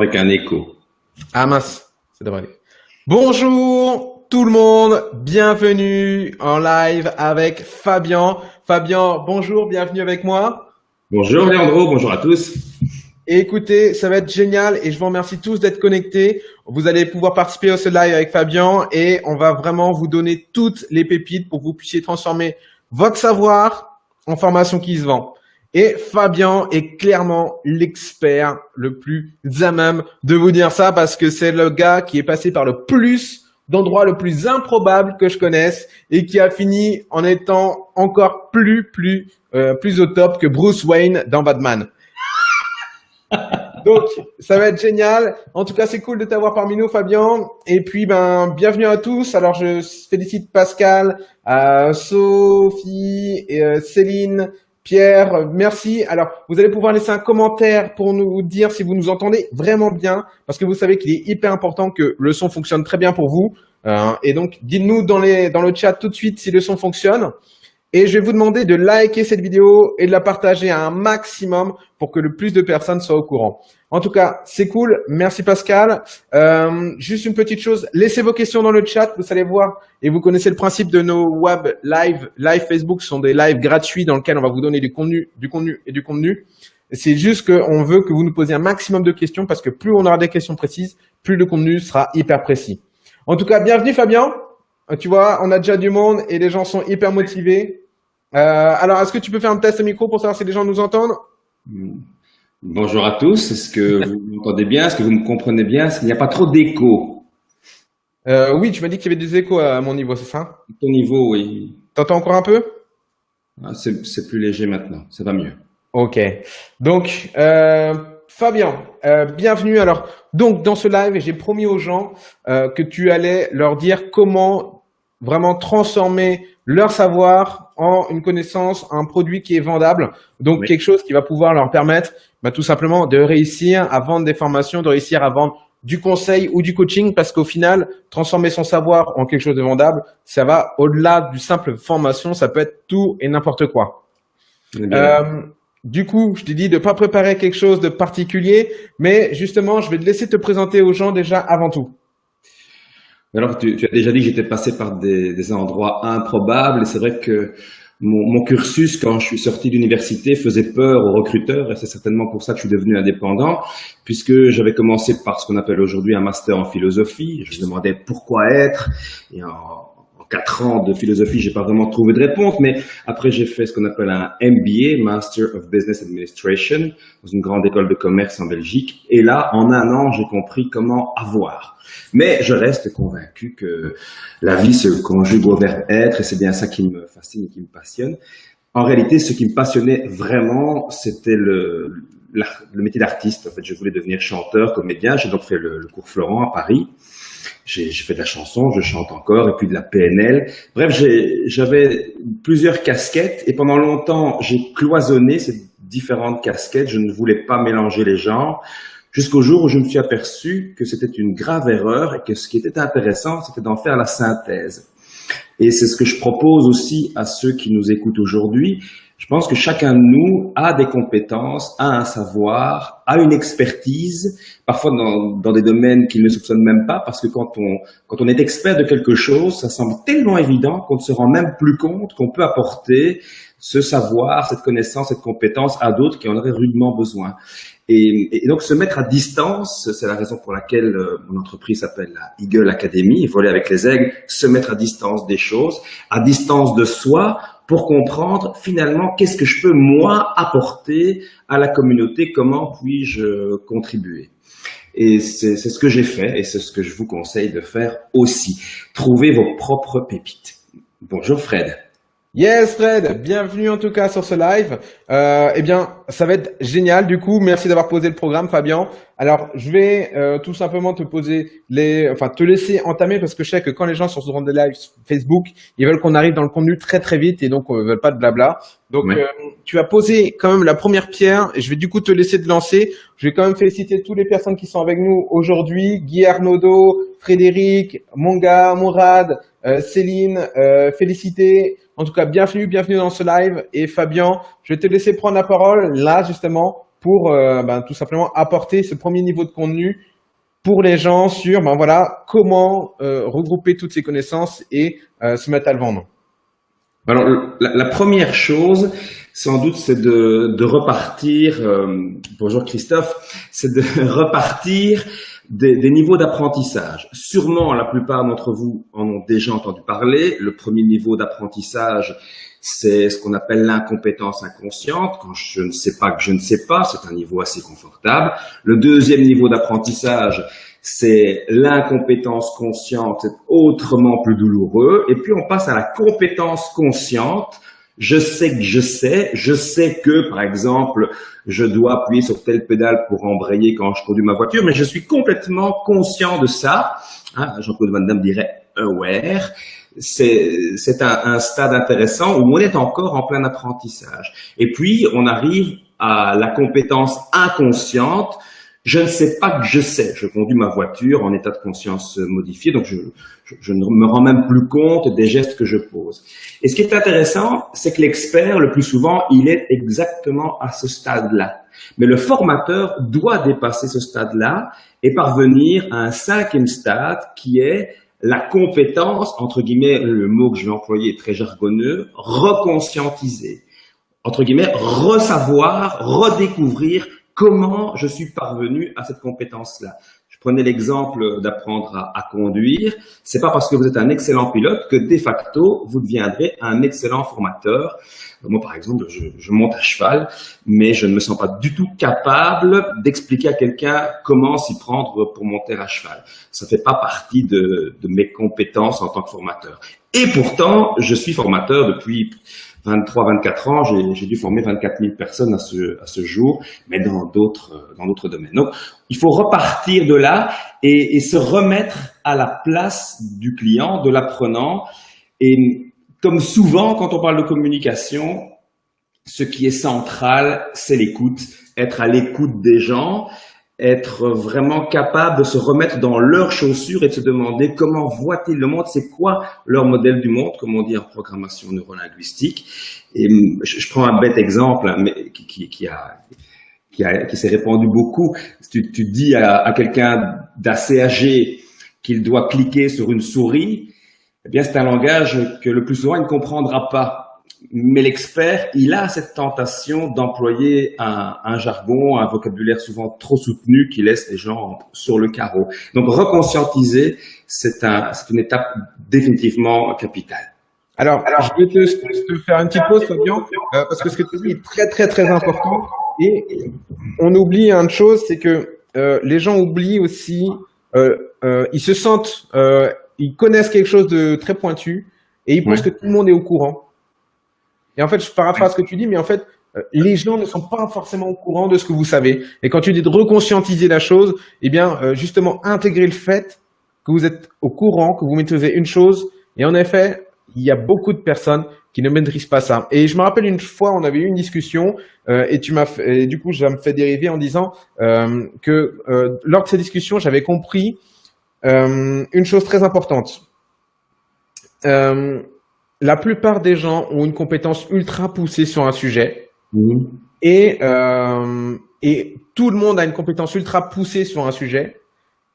avec un écho. Ah mince, ça devrait aller. Bonjour tout le monde, bienvenue en live avec Fabien. Fabien, bonjour, bienvenue avec moi. Bonjour Leandro, bonjour à tous. écoutez, ça va être génial et je vous remercie tous d'être connectés. Vous allez pouvoir participer au ce live avec Fabien et on va vraiment vous donner toutes les pépites pour que vous puissiez transformer votre savoir en formation qui se vend. Et Fabien est clairement l'expert le plus à même de vous dire ça parce que c'est le gars qui est passé par le plus d'endroits le plus improbable que je connaisse et qui a fini en étant encore plus, plus, euh, plus au top que Bruce Wayne dans Batman. Donc, ça va être génial. En tout cas, c'est cool de t'avoir parmi nous, Fabien. Et puis, ben, bienvenue à tous. Alors, je félicite Pascal, euh, Sophie, et, euh, Céline, Pierre, merci. Alors, vous allez pouvoir laisser un commentaire pour nous dire si vous nous entendez vraiment bien, parce que vous savez qu'il est hyper important que le son fonctionne très bien pour vous. Euh, et donc, dites-nous dans, dans le chat tout de suite si le son fonctionne. Et je vais vous demander de liker cette vidéo et de la partager à un maximum pour que le plus de personnes soient au courant. En tout cas, c'est cool. Merci Pascal. Euh, juste une petite chose, laissez vos questions dans le chat. Vous allez voir et vous connaissez le principe de nos web live, live Facebook. Ce sont des lives gratuits dans lesquels on va vous donner du contenu, du contenu et du contenu. C'est juste qu'on veut que vous nous posiez un maximum de questions parce que plus on aura des questions précises, plus le contenu sera hyper précis. En tout cas, bienvenue Fabien. Euh, tu vois, on a déjà du monde et les gens sont hyper motivés. Euh, alors, est-ce que tu peux faire un test de micro pour savoir si les gens nous entendent? Bonjour à tous. Est-ce que vous m'entendez bien? Est-ce que vous me comprenez bien? Est-ce qu'il n'y a pas trop d'écho? Euh, Oui, tu m'as dit qu'il y avait des échos à mon niveau, c'est ça? Ton niveau, oui. T'entends encore un peu? Ah, C'est plus léger maintenant. Ça va mieux. Ok. Donc, euh, Fabien, euh, bienvenue. Alors, donc dans ce live, j'ai promis aux gens euh, que tu allais leur dire comment vraiment transformer leur savoir en une connaissance, un produit qui est vendable. Donc quelque chose qui va pouvoir leur permettre bah, tout simplement de réussir à vendre des formations, de réussir à vendre du conseil ou du coaching parce qu'au final, transformer son savoir en quelque chose de vendable, ça va au-delà du simple formation, ça peut être tout et n'importe quoi. Euh, du coup, je t'ai dit de pas préparer quelque chose de particulier, mais justement, je vais te laisser te présenter aux gens déjà avant tout. Alors, tu, tu, as déjà dit que j'étais passé par des, des, endroits improbables. Et c'est vrai que mon, mon, cursus, quand je suis sorti d'université, faisait peur aux recruteurs. Et c'est certainement pour ça que je suis devenu indépendant puisque j'avais commencé par ce qu'on appelle aujourd'hui un master en philosophie. Je me demandais pourquoi être. Et en, quatre ans de philosophie, j'ai pas vraiment trouvé de réponse, mais après j'ai fait ce qu'on appelle un MBA, Master of Business Administration, dans une grande école de commerce en Belgique. Et là, en un an, j'ai compris comment avoir. Mais je reste convaincu que la vie se conjugue au verbe être et c'est bien ça qui me fascine et qui me passionne. En réalité, ce qui me passionnait vraiment, c'était le, métier d'artiste. En fait, je voulais devenir chanteur, comédien. J'ai donc fait le cours Florent à Paris. J'ai fait de la chanson, je chante encore, et puis de la PNL. Bref, j'avais plusieurs casquettes, et pendant longtemps, j'ai cloisonné ces différentes casquettes. Je ne voulais pas mélanger les genres jusqu'au jour où je me suis aperçu que c'était une grave erreur et que ce qui était intéressant, c'était d'en faire la synthèse. Et c'est ce que je propose aussi à ceux qui nous écoutent aujourd'hui. Je pense que chacun de nous a des compétences, a un savoir, a une expertise, parfois dans, dans des domaines qu'il ne soupçonne même pas, parce que quand on, quand on est expert de quelque chose, ça semble tellement évident qu'on ne se rend même plus compte qu'on peut apporter ce savoir, cette connaissance, cette compétence à d'autres qui en auraient rudement besoin. Et, et, donc se mettre à distance, c'est la raison pour laquelle euh, mon entreprise s'appelle la Eagle Academy, voler avec les aigles, se mettre à distance des choses, à distance de soi, pour comprendre finalement qu'est-ce que je peux moi apporter à la communauté, comment puis-je contribuer. Et c'est ce que j'ai fait et c'est ce que je vous conseille de faire aussi. Trouvez vos propres pépites. Bonjour Fred. Yes Fred, bienvenue en tout cas sur ce live. Euh, eh bien, ça va être génial du coup. Merci d'avoir posé le programme Fabien. Alors, je vais euh, tout simplement te poser les, enfin te laisser entamer parce que je sais que quand les gens sont sur des lives Facebook, ils veulent qu'on arrive dans le contenu très très vite et donc on veut pas de blabla. Donc, euh, tu as posé quand même la première pierre et je vais du coup te laisser te lancer. Je vais quand même féliciter toutes les personnes qui sont avec nous aujourd'hui. Guy Arnaudot, Frédéric, Monga, Mourad, euh, Céline, euh, féliciter. En tout cas, bienvenue, bienvenue dans ce live. Et Fabien, je vais te laisser prendre la parole là justement pour euh, ben, tout simplement apporter ce premier niveau de contenu pour les gens sur ben voilà comment euh, regrouper toutes ces connaissances et euh, se mettre à le vendre. Alors la, première chose, sans doute, c'est de repartir. bonjour Christophe, c'est de repartir des, des niveaux d'apprentissage. Sûrement, la plupart d'entre vous en ont déjà entendu parler. Le premier niveau d'apprentissage, c'est ce qu'on appelle l'incompétence inconsciente. Quand je ne sais pas que je ne sais pas, c'est un niveau assez confortable. Le deuxième niveau d'apprentissage, c'est l'incompétence consciente, c'est autrement plus douloureux. Et puis on passe à la compétence consciente. Je sais que je sais, je sais que, par exemple, je dois appuyer sur telle pédale pour embrayer quand je conduis ma voiture, mais je suis complètement conscient de ça. Hein, Jean-Claude Van Damme dirait aware c'est un, un, stade intéressant où on est encore en plein apprentissage. Et puis, on arrive à la compétence inconsciente. Je ne sais pas que je sais. Je conduis ma voiture en état de conscience modifié, donc je, je, ne me rends même plus compte des gestes que je pose. Et ce qui est intéressant, c'est que l'expert, le plus souvent, il est exactement à ce stade-là. Mais le formateur doit dépasser ce stade-là et parvenir à un cinquième stade qui est la compétence, entre guillemets, le mot que je vais employer est très jargonneux, reconscientiser, entre guillemets, resavoir, redécouvrir comment je suis parvenu à cette compétence-là. Prenais l'exemple d'apprendre à, conduire. C'est pas parce que vous êtes un excellent pilote que de facto vous deviendrez un excellent formateur. Moi, par exemple, je, monte à cheval, mais je ne me sens pas du tout capable d'expliquer à quelqu'un comment s'y prendre pour monter à cheval. Ça fait pas partie de mes compétences en tant que formateur. Et pourtant, je suis formateur depuis 23, 24 ans, j'ai dû former 24 000 personnes à ce, à ce jour, mais dans d'autres dans d'autres domaines. Donc, il faut repartir de là et, et, se remettre à la place du client, de l'apprenant. Et comme souvent, quand on parle de communication, ce qui est central, c'est l'écoute, être à l'écoute des gens être vraiment capable de se remettre dans leurs chaussures et de se demander comment voient-ils le monde, c'est quoi leur modèle du monde, comme on dit en programmation neurolinguistique. Et je, je prends un bête exemple, hein, mais qui, qui, qui a qui s'est répandu beaucoup. Tu, tu dis à, à quelqu'un d'assez âgé qu'il doit cliquer sur une souris, eh bien c'est un langage que le plus souvent il ne comprendra pas mais l'expert, il a cette tentation d'employer un, un, jargon, un vocabulaire souvent trop soutenu qui laisse les gens sur le carreau. Donc reconscientiser, c'est un, une étape définitivement capitale. Alors, Alors je vais te, te, faire une petite pause, Fabien, euh, parce que ce que tu dis est très très très important. Et on oublie une chose, c'est que euh, les gens oublient aussi, euh, euh ils se sentent, euh, ils connaissent quelque chose de très pointu et ils pensent ouais. que tout le monde est au courant. Et en fait, je paraphrase ce que tu dis, mais en fait, euh, les gens ne sont pas forcément au courant de ce que vous savez. Et quand tu dis de reconscientiser la chose, eh bien, euh, justement, intégrer le fait que vous êtes au courant, que vous maîtrisez une chose. Et en effet, il y a beaucoup de personnes qui ne maîtrisent pas ça. Et je me rappelle une fois, on avait eu une discussion euh, et tu m'as du coup, ça me fait dériver en disant euh, que euh, lors de ces discussions, j'avais compris euh, une chose très importante. Euh, la plupart des gens ont une compétence ultra poussée sur un sujet mmh. et, euh, et tout le monde a une compétence ultra poussée sur un sujet,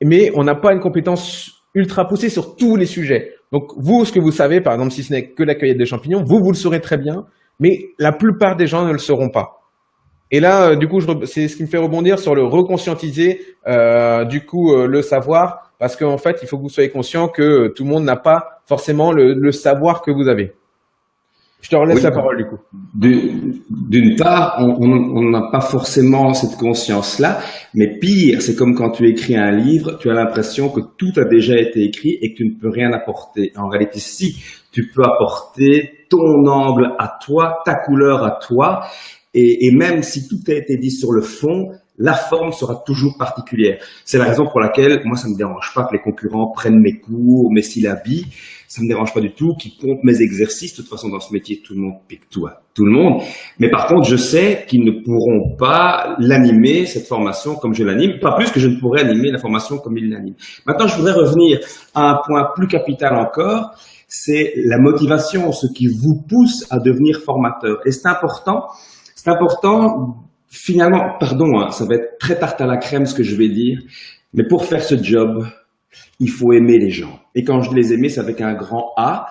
mais on n'a pas une compétence ultra poussée sur tous les sujets. Donc vous, ce que vous savez, par exemple, si ce n'est que la cueillette des champignons, vous, vous le saurez très bien, mais la plupart des gens ne le sauront pas. Et là, euh, du coup, c'est ce qui me fait rebondir sur le reconscientiser, euh, du coup, euh, le savoir, parce qu'en fait, il faut que vous soyez conscient que tout le monde n'a pas forcément le, le, savoir que vous avez. Je te relaisse oui, la parole du coup. D'une part, on n'a pas forcément cette conscience-là, mais pire, c'est comme quand tu écris un livre, tu as l'impression que tout a déjà été écrit et que tu ne peux rien apporter. En réalité, si, tu peux apporter ton angle à toi, ta couleur à toi, et, et même si tout a été dit sur le fond, la forme sera toujours particulière. C'est la raison pour laquelle moi ça me dérange pas que les concurrents prennent mes cours, mes syllabies, ça me dérange pas du tout qu'ils comptent mes exercices. De toute façon dans ce métier tout le monde pique tout tout le monde. Mais par contre je sais qu'ils ne pourront pas l'animer cette formation comme je l'anime, pas plus que je ne pourrais animer la formation comme ils l'animent. Maintenant je voudrais revenir à un point plus capital encore, c'est la motivation, ce qui vous pousse à devenir formateur. Et c'est important, c'est important finalement, pardon, hein, ça va être très tarte à la crème ce que je vais dire, mais pour faire ce job, il faut aimer les gens. Et quand je les aimer, c'est avec un grand A.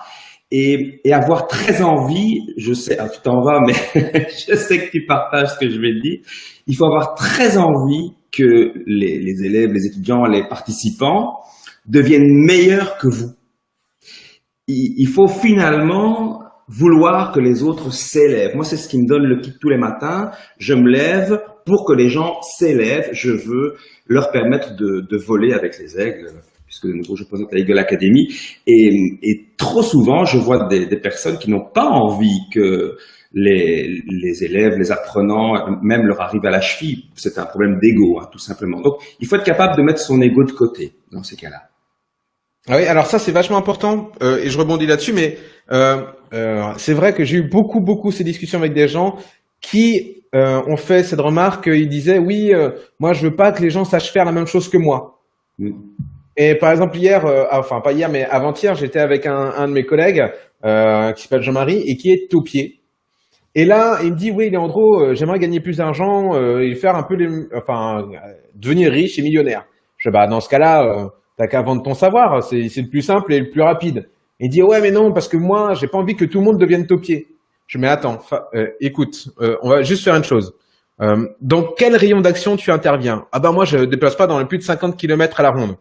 Et, et, avoir très envie, je sais, ah, tu t'en vas, mais je sais que tu partages ce que je vais te dire. Il faut avoir très envie que les, les élèves, les étudiants, les participants deviennent meilleurs que vous. Il, il faut finalement vouloir que les autres s'élèvent. Moi, c'est ce qui me donne le kick tous les matins. Je me lève pour que les gens s'élèvent. Je veux leur permettre de, de, voler avec les aigles, puisque de nouveau je présente la Eagle Academy. Et, et, trop souvent, je vois des, des personnes qui n'ont pas envie que les, les, élèves, les apprenants, même leur arrivent à la cheville. C'est un problème d'ego, hein, tout simplement. Donc, il faut être capable de mettre son ego de côté dans ces cas-là. Ah oui, alors ça c'est vachement important euh, et je rebondis là-dessus, mais euh, euh, c'est vrai que j'ai eu beaucoup beaucoup ces discussions avec des gens qui euh, ont fait cette remarque. Ils disaient oui, euh, moi je veux pas que les gens sachent faire la même chose que moi. Mm. Et par exemple hier, ah, enfin pas hier, mais avant-hier, j'étais avec un, un, de mes collègues qui s'appelle Jean-Marie et qui est taupier. Et là, il me dit oui, Leandro, j'aimerais gagner plus d'argent et faire un peu les, enfin devenir riche et millionnaire. Je bah dans ce cas-là T'as qu'à vendre ton savoir, c'est le plus simple et le plus rapide. Il dit ouais mais non parce que moi j'ai pas envie que tout le monde devienne topier. Je mets attends, euh, écoute, euh, on va juste faire une chose. Euh, dans quel rayon d'action tu interviens? Ah ben moi je déplace pas dans les plus de 50 km à la ronde.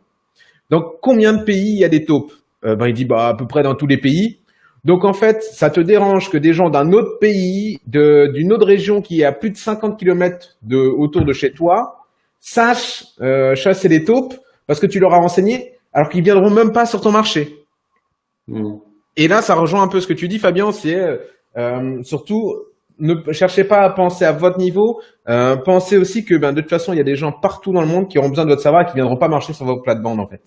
Donc combien de pays il y a des taupes? Ben il dit bah à peu près dans tous les pays. Donc en fait, ça te dérange que des gens d'un autre pays, d'une autre région qui est à plus de 50 km de, autour de chez toi, sachent chasser les taupes parce que tu leur as renseigné, alors qu'ils viendront même pas sur ton marché. Hmm. Et là, ça rejoint un peu ce que tu dis, Fabien, c'est euh, surtout ne cherchez pas à penser à votre niveau, euh, pensez aussi que ben, de toute façon, il y a des gens partout dans le monde qui auront besoin de votre savoir et qui viendront pas marcher sur votre plate-bande en fait.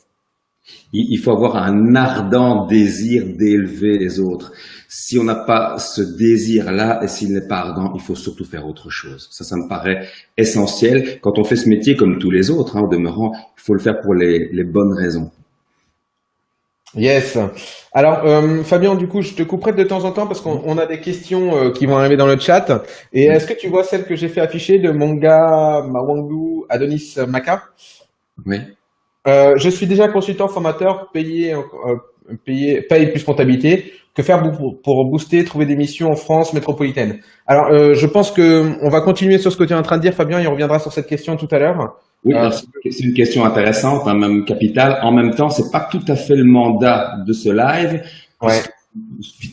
Il faut avoir un ardent désir d'élever les autres. Si on n'a pas ce désir-là et s'il n'est pas ardent, il faut surtout faire autre chose. Ça, ça me paraît essentiel. Quand on fait ce métier comme tous les autres, hein, au demeurant, il faut le faire pour les, les bonnes raisons. Yes. Alors, euh, Fabien, du coup, je te couperai de temps en temps parce qu'on a des questions euh, qui vont arriver dans le chat. Et est-ce que tu vois celle que j'ai fait afficher de mon gars Mawangu Adonis Maka? Oui. Euh, je suis déjà consultant formateur, payé, euh, payé, paye plus comptabilité. Que faire pour, booster, trouver des missions en France métropolitaine Alors, euh, je pense que on va continuer sur ce que tu es en train de dire, Fabien, et on reviendra sur cette question tout à l'heure. Oui, euh, c'est une question intéressante, hein, même capitale. En même temps, c'est pas tout à fait le mandat de ce live. Ouais.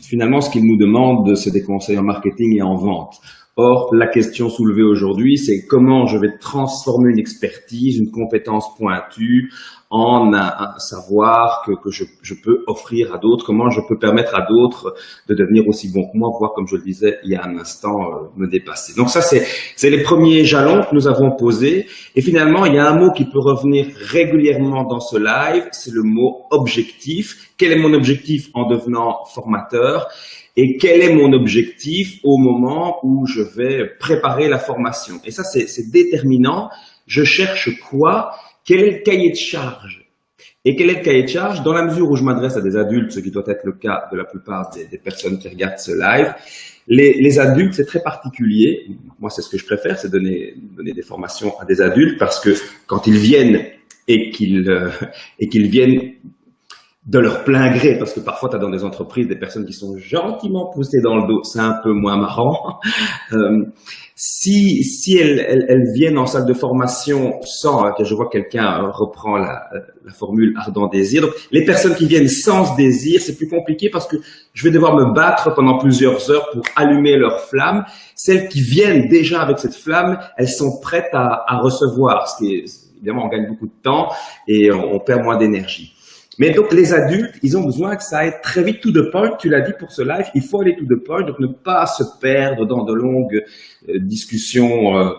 Finalement, ce qu'il nous demande, c'est des conseils en marketing et en vente. Or, la question soulevée aujourd'hui, c'est comment je vais transformer une expertise, une compétence pointue en un, savoir que, que je, peux offrir à d'autres, comment je peux permettre à d'autres de devenir aussi bons que moi, voire, comme je le disais il y a un instant, euh, me dépasser. Donc ça, c'est les premiers jalons que nous avons posés. Et finalement, il y a un mot qui peut revenir régulièrement dans ce live, c'est le mot objectif. Quel est mon objectif en devenant formateur? Et quel est mon objectif au moment où je vais préparer la formation? Et ça, c'est déterminant. Je cherche quoi? Quel est le cahier de charge? Et quel est le cahier de charge? Dans la mesure où je m'adresse à des adultes, ce qui doit être le cas de la plupart des, personnes qui regardent ce live, les, adultes, c'est très particulier. Moi, c'est ce que je préfère, c'est donner, donner des formations à des adultes parce que quand ils viennent et qu'ils euh, et qu'ils viennent de leur plein gré, parce que parfois tu dans des entreprises des personnes qui sont gentiment poussées dans le dos, c'est un peu moins marrant. Euh, si si elles, elles, elles, viennent en salle de formation sans, que je vois quelqu'un reprend la, la, formule ardent désir, donc les personnes qui viennent sans ce désir, c'est plus compliqué parce que je vais devoir me battre pendant plusieurs heures pour allumer leur flamme. Celles qui viennent déjà avec cette flamme, elles sont prêtes à, à recevoir, ce qui est, évidemment on gagne beaucoup de temps et on perd moins d'énergie. Mais donc, les adultes, ils ont besoin que ça aille très vite tout de point. Tu l'as dit pour ce live, il faut aller tout de point, donc ne pas se perdre dans de longues euh, discussions euh,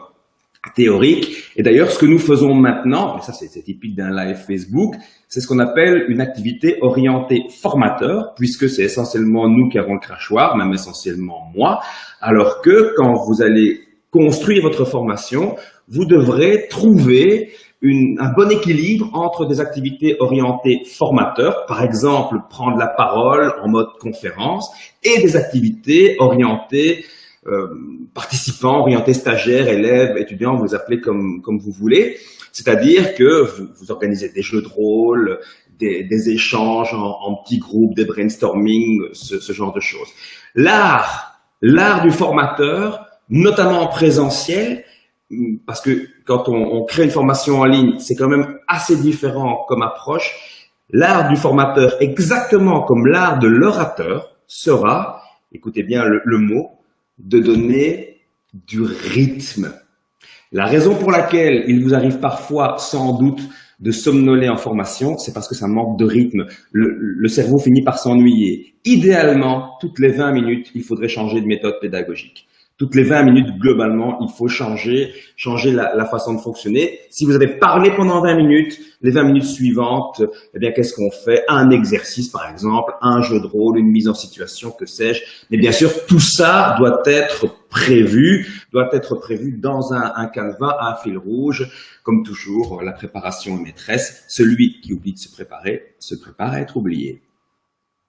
théoriques. Et d'ailleurs, ce que nous faisons maintenant, et ça c'est typique d'un live Facebook, c'est ce qu'on appelle une activité orientée formateur, puisque c'est essentiellement nous qui avons le crachoir, même essentiellement moi, alors que quand vous allez construire votre formation, vous devrez trouver une, un bon équilibre entre des activités orientées formateurs, par exemple prendre la parole en mode conférence, et des activités orientées euh, participants, orientés stagiaires, élèves, étudiants, vous les appelez comme, comme vous voulez. C'est-à-dire que vous, vous, organisez des jeux de rôle, des, des échanges en, en, petits groupes, des brainstorming, ce, ce genre de choses. L'art, l'art du formateur, notamment en présentiel, parce que quand on, crée une formation en ligne, c'est quand même assez différent comme approche. L'art du formateur, exactement comme l'art de l'orateur, sera, écoutez bien le, mot, de donner du rythme. La raison pour laquelle il vous arrive parfois, sans doute, de somnoler en formation, c'est parce que ça manque de rythme. Le cerveau finit par s'ennuyer. Idéalement, toutes les 20 minutes, il faudrait changer de méthode pédagogique toutes les 20 minutes, globalement, il faut changer, changer la, façon de fonctionner. Si vous avez parlé pendant 20 minutes, les 20 minutes suivantes, eh bien, qu'est-ce qu'on fait? Un exercice, par exemple, un jeu de rôle, une mise en situation, que sais-je. Mais bien sûr, tout ça doit être prévu, doit être prévu dans un, un canevas, un fil rouge. Comme toujours, la préparation est maîtresse. Celui qui oublie de se préparer, se prépare à être oublié.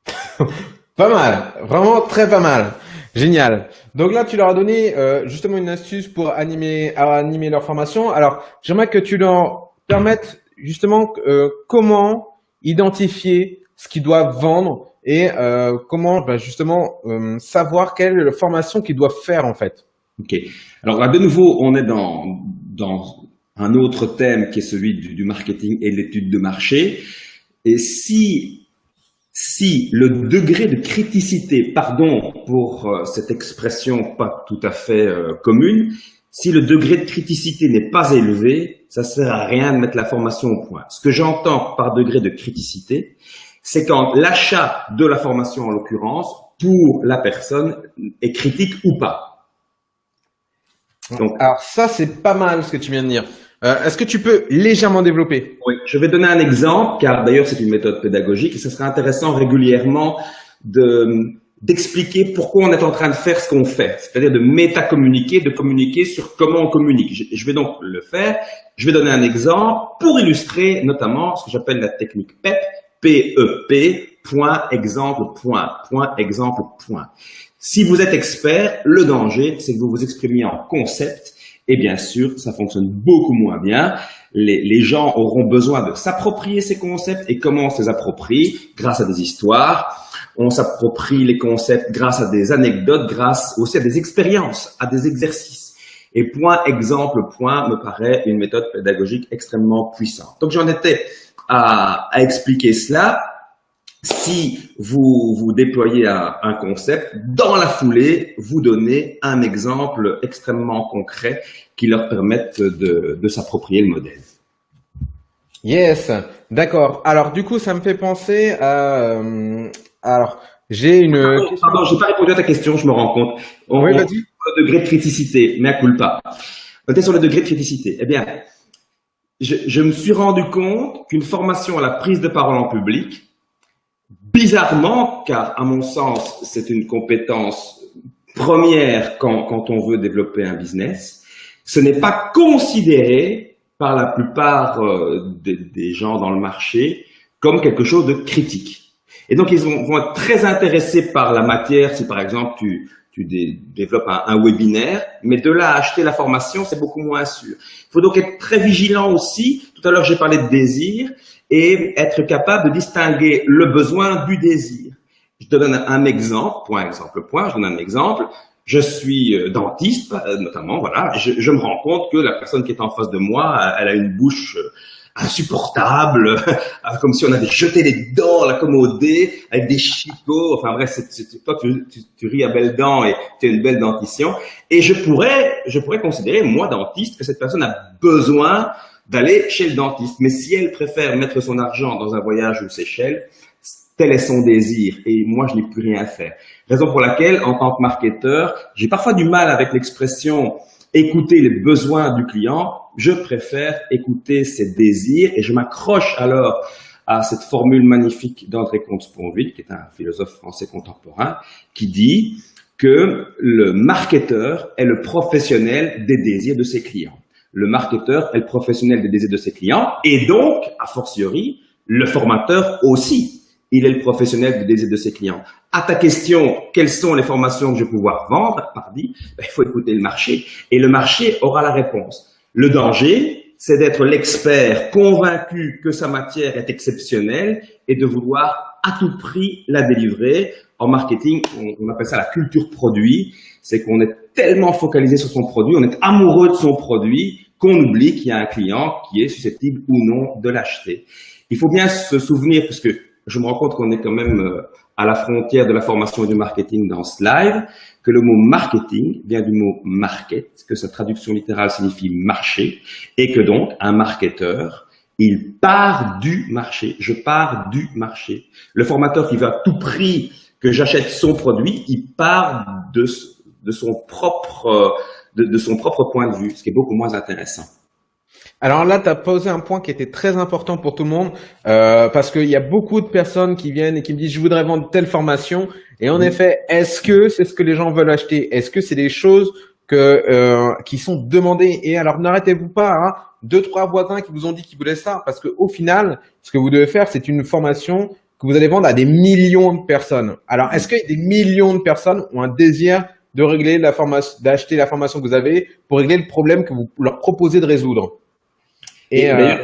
pas mal, vraiment très pas mal. Génial. Donc là, tu leur as donné euh, justement une astuce pour animer, leur formation. Alors, j'aimerais que tu leur permettes justement euh, comment identifier ce qu'ils doivent vendre et euh, comment bah, justement savoir quelle est la formation qu'ils doivent faire en fait. Ok. Alors là, de nouveau, on est dans, dans un autre thème qui est celui du, du marketing et l'étude de marché. Et si si le degré de criticité, pardon pour euh, cette expression pas tout à fait euh, commune, si le degré de criticité n'est pas élevé, ça sert à rien de mettre la formation au point. Ce que j'entends par degré de criticité, c'est quand l'achat de la formation en l'occurrence, pour la personne, est critique ou pas. Donc, Alors ça, c'est pas mal ce que tu viens de dire. Euh, Est-ce que tu peux légèrement développer? Oui, je vais donner un exemple, car d'ailleurs c'est une méthode pédagogique et ce serait intéressant régulièrement de d'expliquer pourquoi on est en train de faire ce qu'on fait, c'est-à-dire de métacommuniquer, de communiquer sur comment on communique. Je, vais donc le faire. Je vais donner un exemple pour illustrer notamment ce que j'appelle la technique PEP, P-E-P, point, exemple, point, point, exemple, point. Si vous êtes expert, le danger, c'est que vous vous exprimiez en concept et bien sûr, ça fonctionne beaucoup moins bien. Les, gens auront besoin de s'approprier ces concepts et comment on se les approprie? Grâce à des histoires. On s'approprie les concepts grâce à des anecdotes, grâce aussi à des expériences, à des exercices. Et point, exemple, point me paraît une méthode pédagogique extrêmement puissante. Donc j'en étais à, à expliquer cela si vous, vous déployez un, un, concept, dans la foulée, vous donnez un exemple extrêmement concret qui leur permette de, de s'approprier le modèle. Yes, d'accord. Alors du coup, ça me fait penser à... Euh, alors, j'ai une... Pardon, pardon j'ai pas répondu à ta question, je me rends compte. On, oui, vas-y. Le degré de criticité, mais à culpa. On était sur le degré de criticité. Eh bien, je, je me suis rendu compte qu'une formation à la prise de parole en public, Bizarrement, car à mon sens, c'est une compétence première quand, quand, on veut développer un business, ce n'est pas considéré par la plupart euh, des, des, gens dans le marché comme quelque chose de critique. Et donc, ils vont, vont être très intéressés par la matière si, par exemple, tu, tu dé, développes un, un, webinaire, mais de là à acheter la formation, c'est beaucoup moins sûr. Il faut donc être très vigilant aussi. Tout à l'heure, j'ai parlé de désir et être capable de distinguer le besoin du désir. Je te donne un exemple, point, exemple, point, je donne un exemple. Je suis euh, dentiste, euh, notamment, voilà, je, je, me rends compte que la personne qui est en face de moi, elle a une bouche euh, insupportable, comme si on avait jeté les dents à l'accommodé, avec des chicots, enfin bref, c'est toi tu, tu, tu, ris à belles dents et tu as une belle dentition. Et je pourrais, je pourrais considérer, moi dentiste, que cette personne a besoin d'aller chez le dentiste. Mais si elle préfère mettre son argent dans un voyage aux Seychelles, tel est son désir et moi je n'ai plus rien à faire. Raison pour laquelle, en tant que marketeur, j'ai parfois du mal avec l'expression écouter les besoins du client. Je préfère écouter ses désirs et je m'accroche alors à cette formule magnifique d'André Comte-Sponville, qui est un philosophe français contemporain, qui dit que le marketeur est le professionnel des désirs de ses clients le marketeur est le professionnel des désirs de ses clients et donc, a fortiori, le formateur aussi. il est le professionnel du désir de ses clients. À ta question, quelles sont les formations que je vais pouvoir vendre, pardi, ben, il faut écouter le marché. Et le marché aura la réponse. Le danger, c'est d'être l'expert convaincu que sa matière est exceptionnelle et de vouloir à tout prix la délivrer. En marketing, on, appelle ça la culture produit. C'est qu'on est tellement focalisé sur son produit, on est amoureux de son produit qu'on oublie qu'il y a un client qui est susceptible ou non de l'acheter. Il faut bien se souvenir, parce que je me rends compte qu'on est quand même euh, à la frontière de la formation et du marketing dans ce live, que le mot marketing vient du mot market, que sa traduction littérale signifie marché, et que donc un marketeur, il part du marché. Je pars du marché. Le formateur qui veut à tout prix que j'achète son produit, il part de, son propre de, de son propre point de vue, ce qui est beaucoup moins intéressant. Alors là, tu as posé un point qui était très important pour tout le monde, euh, parce qu'il y a beaucoup de personnes qui viennent et qui me disent, je voudrais vendre telle formation. Et en effet, est-ce que c'est ce que les gens veulent acheter? Est-ce que c'est des choses que euh, qui sont demandées? Et alors, n'arrêtez-vous pas, hein, deux, trois voisins qui vous ont dit qu'ils voulaient ça, parce qu'au final, ce que vous devez faire, c'est une formation que vous allez vendre à des millions de personnes. Alors, est-ce que des millions de personnes ont un désir de régler la formation, d'acheter la formation que vous avez pour régler le problème que vous leur proposez de résoudre? Et, euh,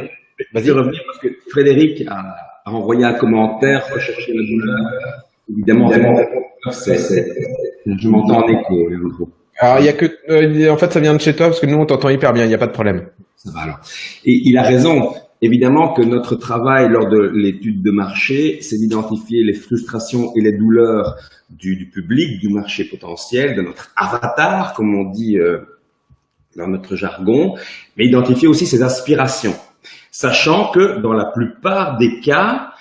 vas-y revenir parce que Frédéric a, a, envoyé un commentaire, rechercher la douleur. Évidemment, je m'entends en écho. Alors, il y a que, euh, en fait, ça vient de chez toi parce que nous, on t'entend hyper bien. Il n'y a pas de problème. Ça va alors. Et il a raison. Évidemment que notre travail lors de l'étude de marché, c'est d'identifier les frustrations et les douleurs du, du, public, du marché potentiel, de notre avatar, comme on dit euh, dans notre jargon, mais identifier aussi ses aspirations, sachant que dans la plupart des cas,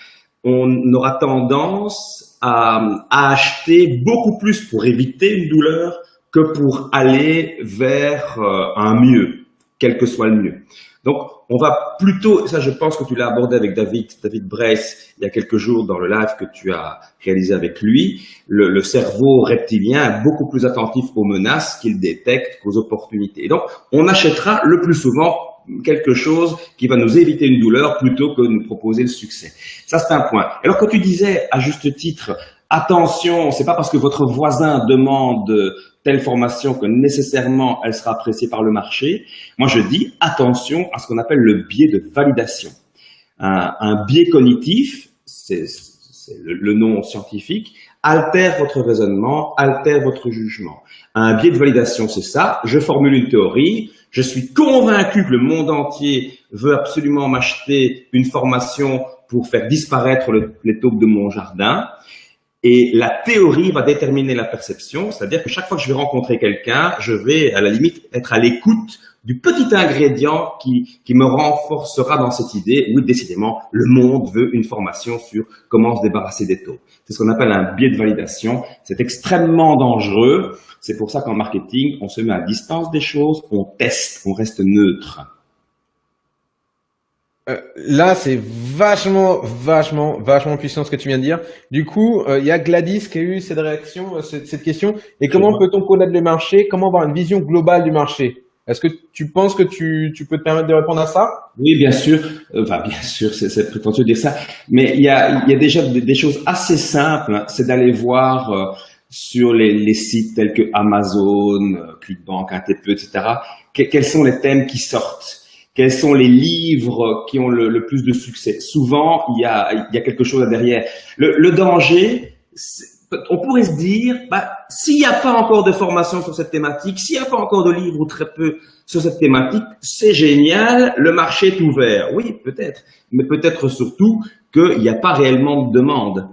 on aura tendance à, acheter beaucoup plus pour éviter une douleur que pour aller vers euh, un mieux, quel que soit le mieux. Donc, on va plutôt, ça je pense que tu l'as abordé avec David, David Bress il y a quelques jours dans le live que tu as réalisé avec lui, le, le cerveau reptilien est beaucoup plus attentif aux menaces qu'il détecte qu'aux opportunités. Donc, on achètera le plus souvent quelque chose qui va nous éviter une douleur plutôt que de nous proposer le succès. Ça, c'est un point. Alors, quand tu disais, à juste titre, attention, c'est pas parce que votre voisin demande telle formation que nécessairement elle sera appréciée par le marché. Moi, je dis attention à ce qu'on appelle le biais de validation. Un, biais cognitif, c'est le, nom scientifique, altère votre raisonnement, altère votre jugement. Un biais de validation, c'est ça. Je formule une théorie, je suis convaincu que le monde entier veut absolument m'acheter une formation pour faire disparaître le, les taupes de mon jardin. Et la théorie va déterminer la perception, c'est-à-dire que chaque fois que je vais rencontrer quelqu'un, je vais à la limite être à l'écoute du petit ingrédient qui, qui me renforcera dans cette idée, oui, décidément, le monde veut une formation sur comment se débarrasser des taux. C'est ce qu'on appelle un biais de validation. C'est extrêmement dangereux. C'est pour ça qu'en marketing, on se met à distance des choses, on teste, on reste neutre. Euh, là, c'est vachement, vachement, vachement puissant ce que tu viens de dire. Du coup, euh, il y a Gladys qui a eu cette réaction, euh, cette, cette, question. Et comment peut-on connaître le marché? Comment avoir une vision globale du marché? Est-ce que tu penses que tu, tu, peux te permettre de répondre à ça? Oui, bien sûr. Enfin, bien sûr, c'est prétentieux de dire ça. Mais il y a, il y a déjà des, des choses assez simples. Hein. C'est d'aller voir sur les, les, sites tels que Amazon, ClickBank, ATP, etc. quels sont les thèmes qui sortent? Quels sont les livres qui ont le, plus de succès? Souvent, il y a, il y a quelque chose derrière. Le, le danger, on pourrait se dire, bah, s'il n'y a pas encore de formation sur cette thématique, s'il n'y a pas encore de livres ou très peu sur cette thématique, c'est génial, le marché est ouvert. Oui, peut-être, mais peut-être surtout qu'il n'y a pas réellement de demande.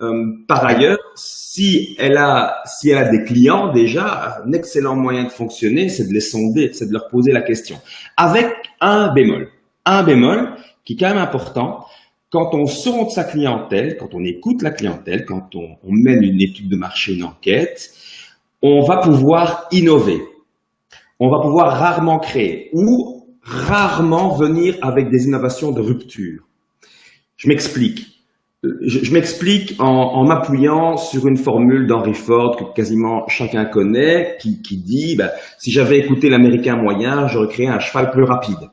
Euh, par ailleurs, si elle a, si elle a des clients déjà, un excellent moyen de fonctionner, c'est de les sonder, c'est de leur poser la question. Avec un bémol, un bémol qui est quand même important. Quand on sonde sa clientèle, quand on écoute la clientèle, quand on, on mène une étude de marché, une enquête, on va pouvoir innover. On va pouvoir rarement créer ou rarement venir avec des innovations de rupture. Je m'explique je, je m'explique en, en m'appuyant sur une formule d'Henry Ford que quasiment chacun connaît, qui, qui dit bah, si j'avais écouté l'américain moyen, j'aurais créé un cheval plus rapide.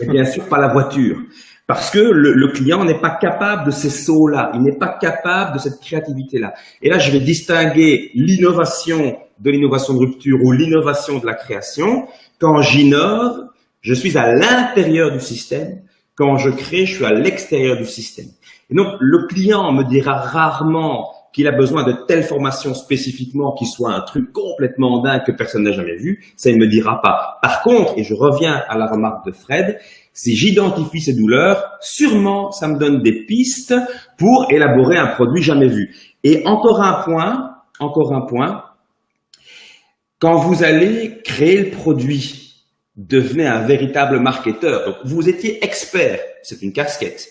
Et bien sûr, pas la voiture. Parce que le, le client n'est pas capable de ces sauts-là, il n'est pas capable de cette créativité-là. Et là, je vais distinguer l'innovation de l'innovation de rupture ou l'innovation de la création. Quand j'innove, je suis à l'intérieur du système. Quand je crée, je suis à l'extérieur du système. Donc, le client me dira rarement qu'il a besoin de telle formation spécifiquement qui soit un truc complètement dingue que personne n'a jamais vu, ça il ne me dira pas. Par contre, et je reviens à la remarque de Fred, si j'identifie ces douleurs, sûrement ça me donne des pistes pour élaborer un produit jamais vu. Et encore un point, encore un point, quand vous allez créer le produit, devenez un véritable marketeur. Vous étiez expert, c'est une casquette.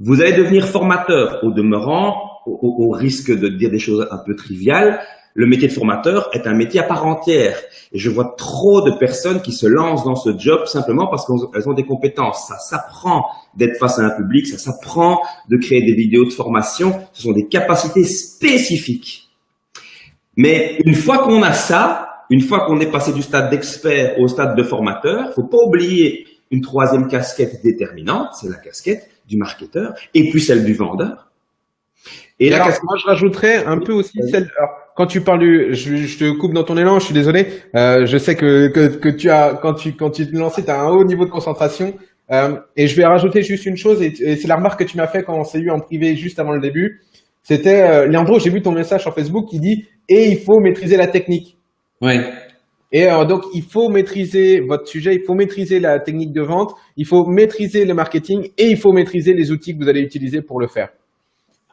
Vous allez devenir formateur au demeurant, au, risque de dire des choses un peu triviales. Le métier de formateur est un métier à part entière. Et je vois trop de personnes qui se lancent dans ce job simplement parce qu'elles ont des compétences. Ça s'apprend d'être face à un public, ça s'apprend de créer des vidéos de formation. Ce sont des capacités spécifiques. Mais une fois qu'on a ça, une fois qu'on est passé du stade d'expert au stade de formateur, faut pas oublier une troisième casquette déterminante, c'est la casquette du marketeur, et puis celle du vendeur. Et là, moi, je rajouterais un peu aussi celle. quand tu parles du, je, te coupe dans ton élan, je suis désolé. Euh, je sais que, que, tu as, quand tu quand tu te lançais, tu as un haut niveau de concentration. Euh, et je vais rajouter juste une chose, et, c'est la remarque que tu m'as fait quand on s'est eu en privé juste avant le début. C'était, euh, j'ai vu ton message sur Facebook qui dit et il faut maîtriser la technique. Ouais. Et alors, donc, il faut maîtriser votre sujet, il faut maîtriser la technique de vente, il faut maîtriser le marketing et il faut maîtriser les outils que vous allez utiliser pour le faire.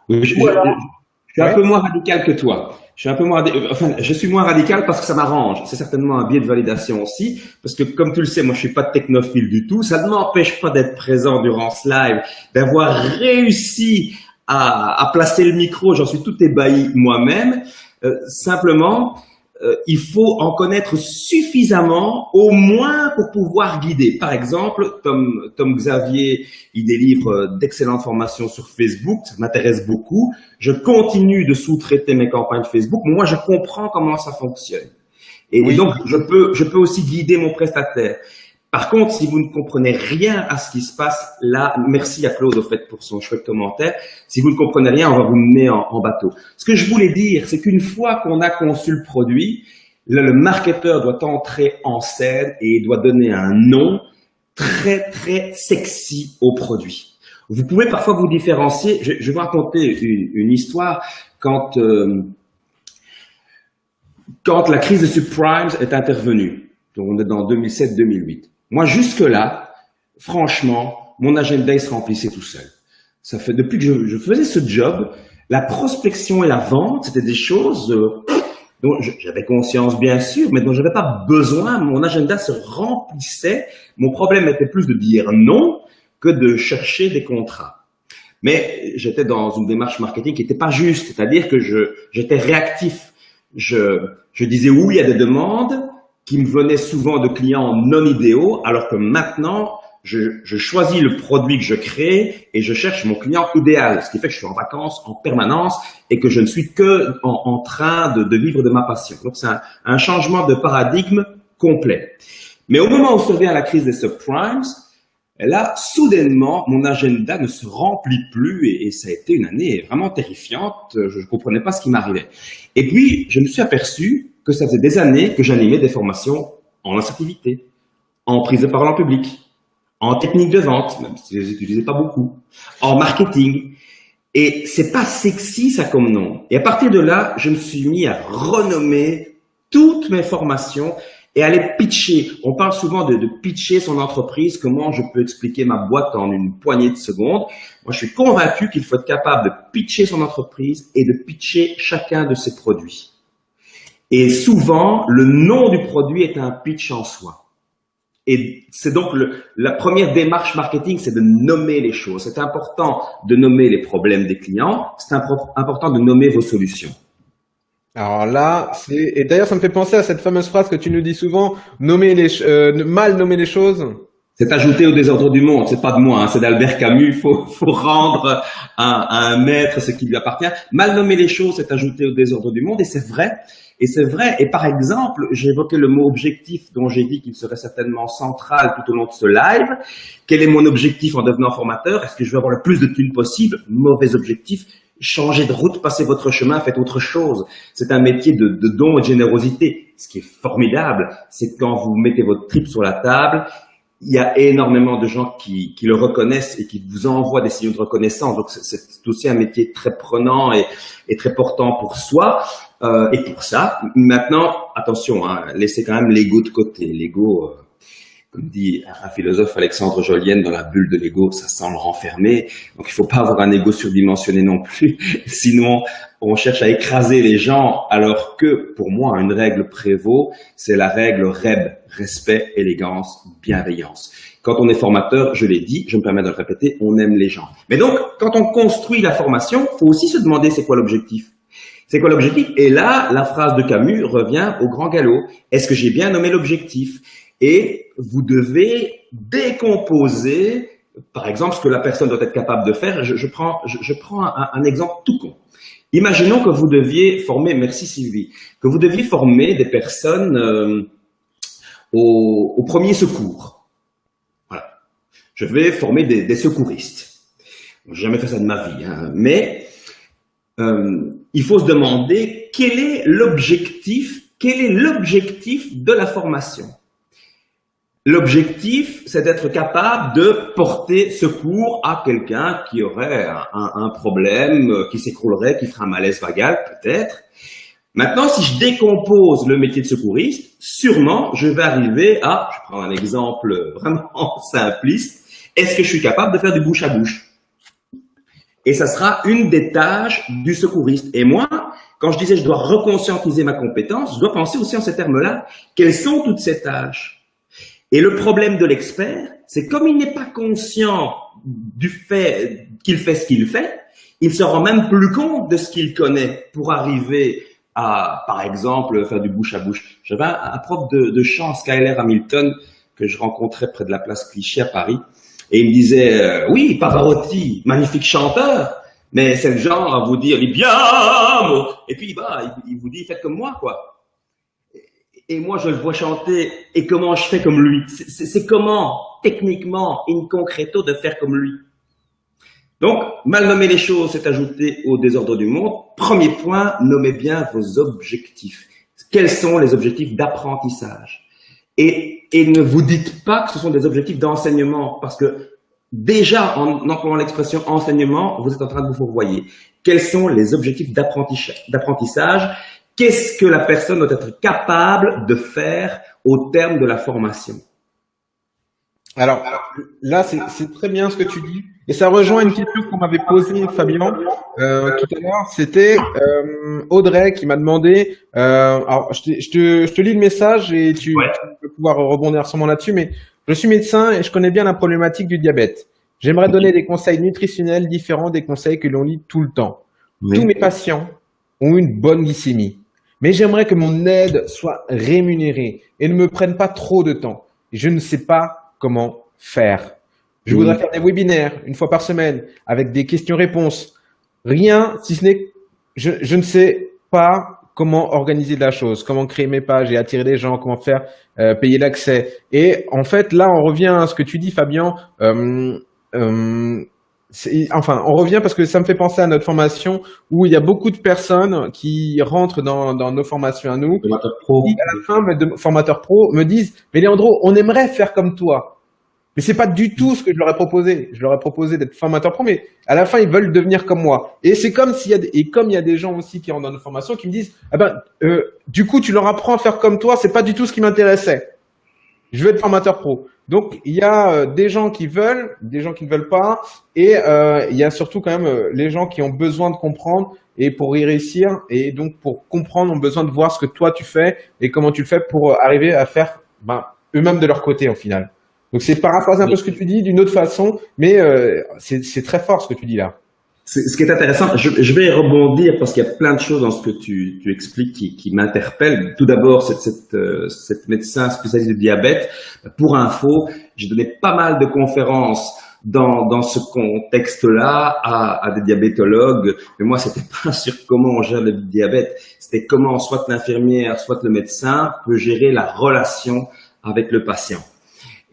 je, suis un peu moins radical que toi. Je suis un peu moins, enfin, je suis moins radical parce que ça m'arrange. C'est certainement un biais de validation aussi, parce que comme tu le sais, moi je suis pas technophile du tout. Ça ne m'empêche pas d'être présent durant ce live, d'avoir réussi à, à, placer le micro. J'en suis tout ébahi moi-même. Euh, simplement, euh, il faut en connaître suffisamment, au moins pour pouvoir guider. Par exemple, Tom, Tom Xavier, il délivre d'excellentes formations sur Facebook, ça m'intéresse beaucoup. Je continue de sous-traiter mes campagnes Facebook, moi je comprends comment ça fonctionne. Et, donc, je peux, je peux aussi guider mon prestataire. Par contre, si vous ne comprenez rien à ce qui se passe là, merci à Claude au fait pour son chouette commentaire. Si vous ne comprenez rien, on va vous mener en, bateau. Ce que je voulais dire, c'est qu'une fois qu'on a conçu le produit, le marketeur doit entrer en scène et doit donner un nom très très sexy au produit. Vous pouvez parfois vous différencier. Je, vais vous raconter une, histoire quand euh, quand la crise de subprimes est intervenue. Donc on est dans 2007-2008. Moi, jusque-là, franchement, mon agenda, il se remplissait tout seul. Ça fait depuis que je, faisais ce job, la prospection et la vente, c'était des choses euh, dont j'avais conscience, bien sûr, mais dont j'avais pas besoin. Mon agenda se remplissait. Mon problème était plus de dire non que de chercher des contrats. Mais j'étais dans une démarche marketing qui n'était pas juste, c'est-à-dire que je j'étais réactif. Je, je disais oui à des demandes, qui me venaient souvent de clients non idéaux, alors que maintenant, je, je, choisis le produit que je crée et je cherche mon client idéal, ce qui fait que je suis en vacances en permanence et que je ne suis que en, en train de, de, vivre de ma passion. Donc c'est un, un, changement de paradigme complet. Mais au moment où survient la crise des subprimes, là, soudainement, mon agenda ne se remplit plus et, et ça a été une année vraiment terrifiante. Je ne comprenais pas ce qui m'arrivait. Et puis, je me suis aperçu que ça faisait des années que j'animais des formations en assertivité, en prise de parole en public, en technique de vente, même si je les utilisais pas beaucoup, en marketing. Et c'est pas sexy ça comme nom. Et à partir de là, je me suis mis à renommer toutes mes formations et à les pitcher. On parle souvent de, de, pitcher son entreprise, comment je peux expliquer ma boîte en une poignée de secondes. Moi, je suis convaincu qu'il faut être capable de pitcher son entreprise et de pitcher chacun de ses produits. Et souvent, le nom du produit est un pitch en soi. Et c'est donc le, la première démarche marketing, c'est de nommer les choses. C'est important de nommer les problèmes des clients. C'est important de nommer vos solutions. Alors là, c'est et d'ailleurs ça me fait penser à cette fameuse phrase que tu nous dis souvent nommer les euh, mal nommer les choses. C'est ajouté au désordre du monde. C'est pas de moi, hein, c'est d'Albert Camus. Il faut, faut rendre à, à, un maître ce qui lui appartient. Mal nommer les choses, c'est ajouter au désordre du monde. Et c'est vrai Et c'est vrai. Et par exemple, évoqué le mot objectif dont j'ai dit qu'il serait certainement central tout au long de ce live. Quel est mon objectif en devenant formateur? Est-ce que je veux avoir le plus de thunes possible? Mauvais objectif. Changez de route, passez votre chemin, faites autre chose. C'est un métier de, don et de générosité. Ce qui est formidable, c'est quand vous mettez votre trip sur la table il y a énormément de gens qui, qui, le reconnaissent et qui vous envoient des signaux de reconnaissance. Donc, c'est aussi un métier très prenant et, et très portant pour soi. Euh, et pour ça, maintenant, attention, hein, laissez quand même l'ego de côté. L'ego, euh, comme dit un philosophe Alexandre Jolienne, dans la bulle de l'ego, ça semble renfermer. Donc, il faut pas avoir un ego surdimensionné non plus. Sinon, on cherche à écraser les gens, alors que, pour moi, une règle prévaut, c'est la règle REB, respect, élégance, bienveillance. Quand on est formateur, je l'ai dit, je me permets de le répéter, on aime les gens. Mais donc, quand on construit la formation, faut aussi se demander c'est quoi l'objectif. C'est quoi l'objectif? Et là, la phrase de Camus revient au grand galop. Est-ce que j'ai bien nommé l'objectif? Et vous devez décomposer, par exemple, ce que la personne doit être capable de faire. Je, prends, je, prends un, un exemple tout con. Imaginons que vous deviez former, merci Sylvie, que vous deviez former des personnes euh, au, au, premier secours. Voilà. Je vais former des, des secouristes. J'ai jamais fait ça de ma vie, hein, mais euh, il faut se demander quel est l'objectif, quel est l'objectif de la formation. L'objectif, c'est d'être capable de porter secours à quelqu'un qui aurait un, problème, euh, qui s'écroulerait, qui ferait un malaise vagal, peut-être. Maintenant, si je décompose le métier de secouriste, sûrement, je vais arriver à, je prends un exemple vraiment simpliste, est-ce que je suis capable de faire du bouche à bouche? Et ça sera une des tâches du secouriste. Et moi, quand je disais je dois reconscientiser ma compétence, je dois penser aussi en ces termes-là, quelles sont toutes ces tâches? Et le problème de l'expert, c'est comme il n'est pas conscient du fait qu'il fait ce qu'il fait, il se rend même plus compte de ce qu'il connaît pour arriver à, par exemple, faire du bouche à bouche. J'avais un, prof de, de, chant, Skyler Hamilton, que je rencontrais près de la place Clichy à Paris, et il me disait, euh, oui, Pavarotti, magnifique chanteur, mais c'est le genre à vous dire, bien, et puis bah, il, il vous dit, faites comme moi, quoi et moi je le vois chanter et comment je fais comme lui? C'est comment, techniquement, in concreto, de faire comme lui? Donc, mal nommer les choses, c'est ajouter au désordre du monde. Premier point, nommez bien vos objectifs. Quels sont les objectifs d'apprentissage? Et, ne vous dites pas que ce sont des objectifs d'enseignement, parce que déjà, en employant l'expression enseignement, vous êtes en train de vous fourvoyer. Quels sont les objectifs d'apprentissage? Qu'est-ce que la personne doit être capable de faire au terme de la formation? Alors, là, c'est très bien ce que tu dis. Et ça rejoint une question qu'on m'avait posée, Fabien, euh, tout à l'heure. C'était euh, Audrey qui m'a demandé, euh, alors je te, je, te, je te, lis le message et tu, peux pouvoir rebondir sûrement là-dessus, mais je suis médecin et je connais bien la problématique du diabète. J'aimerais donner des conseils nutritionnels différents des conseils que l'on lit tout le temps. Tous mes patients ont une bonne glycémie. Mais j'aimerais que mon aide soit rémunérée et ne me prenne pas trop de temps. Je ne sais pas comment faire. Je voudrais faire des webinaires une fois par semaine avec des questions-réponses. Rien, si ce n'est, je, je ne sais pas comment organiser la chose, comment créer mes pages et attirer les gens, comment faire euh, payer l'accès. Et en fait, là, on revient à ce que tu dis, Fabien. Euh, euh, enfin, on revient parce que ça me fait penser à notre formation où il y a beaucoup de personnes qui rentrent dans, dans nos formations à nous. Formateur pro. Qui, à la fin, de formateurs pro me disent, mais Léandro, on aimerait faire comme toi. Mais c'est pas du tout ce que je leur ai proposé. Je leur ai proposé d'être formateur pro, mais à la fin, ils veulent devenir comme moi. Et c'est comme s'il y a, et comme il y a des gens aussi qui rentrent dans nos formations qui me disent, ah ben, euh, du coup, tu leur apprends à faire comme toi, c'est pas du tout ce qui m'intéressait. Je veux être formateur pro. Donc il y a euh, des gens qui veulent, des gens qui ne veulent pas, et euh, il y a surtout quand même les gens qui ont besoin de comprendre et pour y réussir, et donc pour comprendre, ont besoin de voir ce que toi tu fais et comment tu le fais pour arriver à faire ben, eux-mêmes de leur côté au final. Donc c'est paraphraser un peu ce que tu dis d'une autre façon, mais c'est très fort ce que tu dis là ce qui est intéressant, je, je, vais rebondir parce qu'il y a plein de choses dans ce que tu, tu expliques qui, qui m'interpellent. Tout d'abord, cette, cette, euh, cette, médecin spécialiste de diabète. Pour info, j'ai donné pas mal de conférences dans, dans ce contexte-là à, à, des diabétologues. Mais moi, c'était pas sur comment on gère le diabète, c'était comment soit l'infirmière, soit le médecin peut gérer la relation avec le patient.